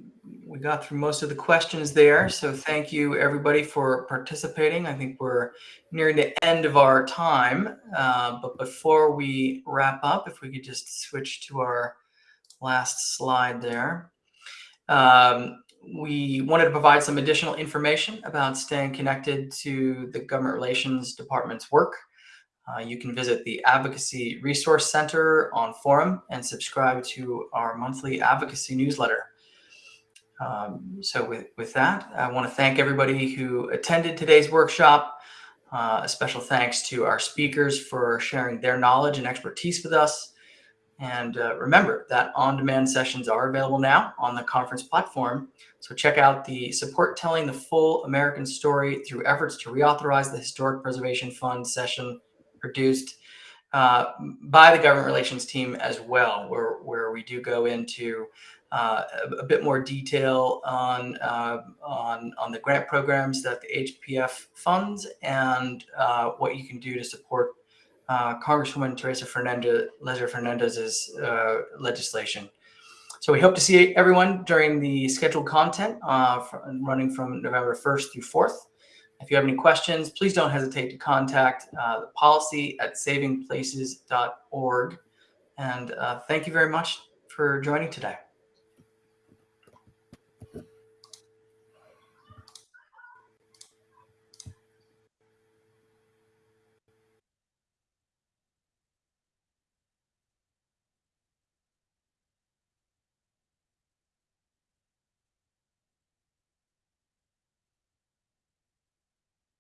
we got through most of the questions there. So thank you everybody for participating. I think we're nearing the end of our time. Uh, but before we wrap up, if we could just switch to our last slide there. Um, we wanted to provide some additional information about staying connected to the Government Relations Department's work. Uh, you can visit the Advocacy Resource Center on forum and subscribe to our monthly advocacy newsletter. Um, so with, with that, I want to thank everybody who attended today's workshop. Uh, a special thanks to our speakers for sharing their knowledge and expertise with us. And uh, remember that on-demand sessions are available now on the conference platform. So check out the support telling the full American story through efforts to reauthorize the Historic Preservation Fund session produced uh, by the government relations team as well, where, where we do go into uh, a, bit more detail on, uh, on, on the grant programs that the HPF funds and uh, what you can do to support uh, Congresswoman Teresa Fernandez, Leger Fernandez's uh, legislation. So we hope to see everyone during the scheduled content uh, running from November 1st through 4th. If you have any questions, please don't hesitate to contact the policy at savingplaces.org. And thank you very much for joining today.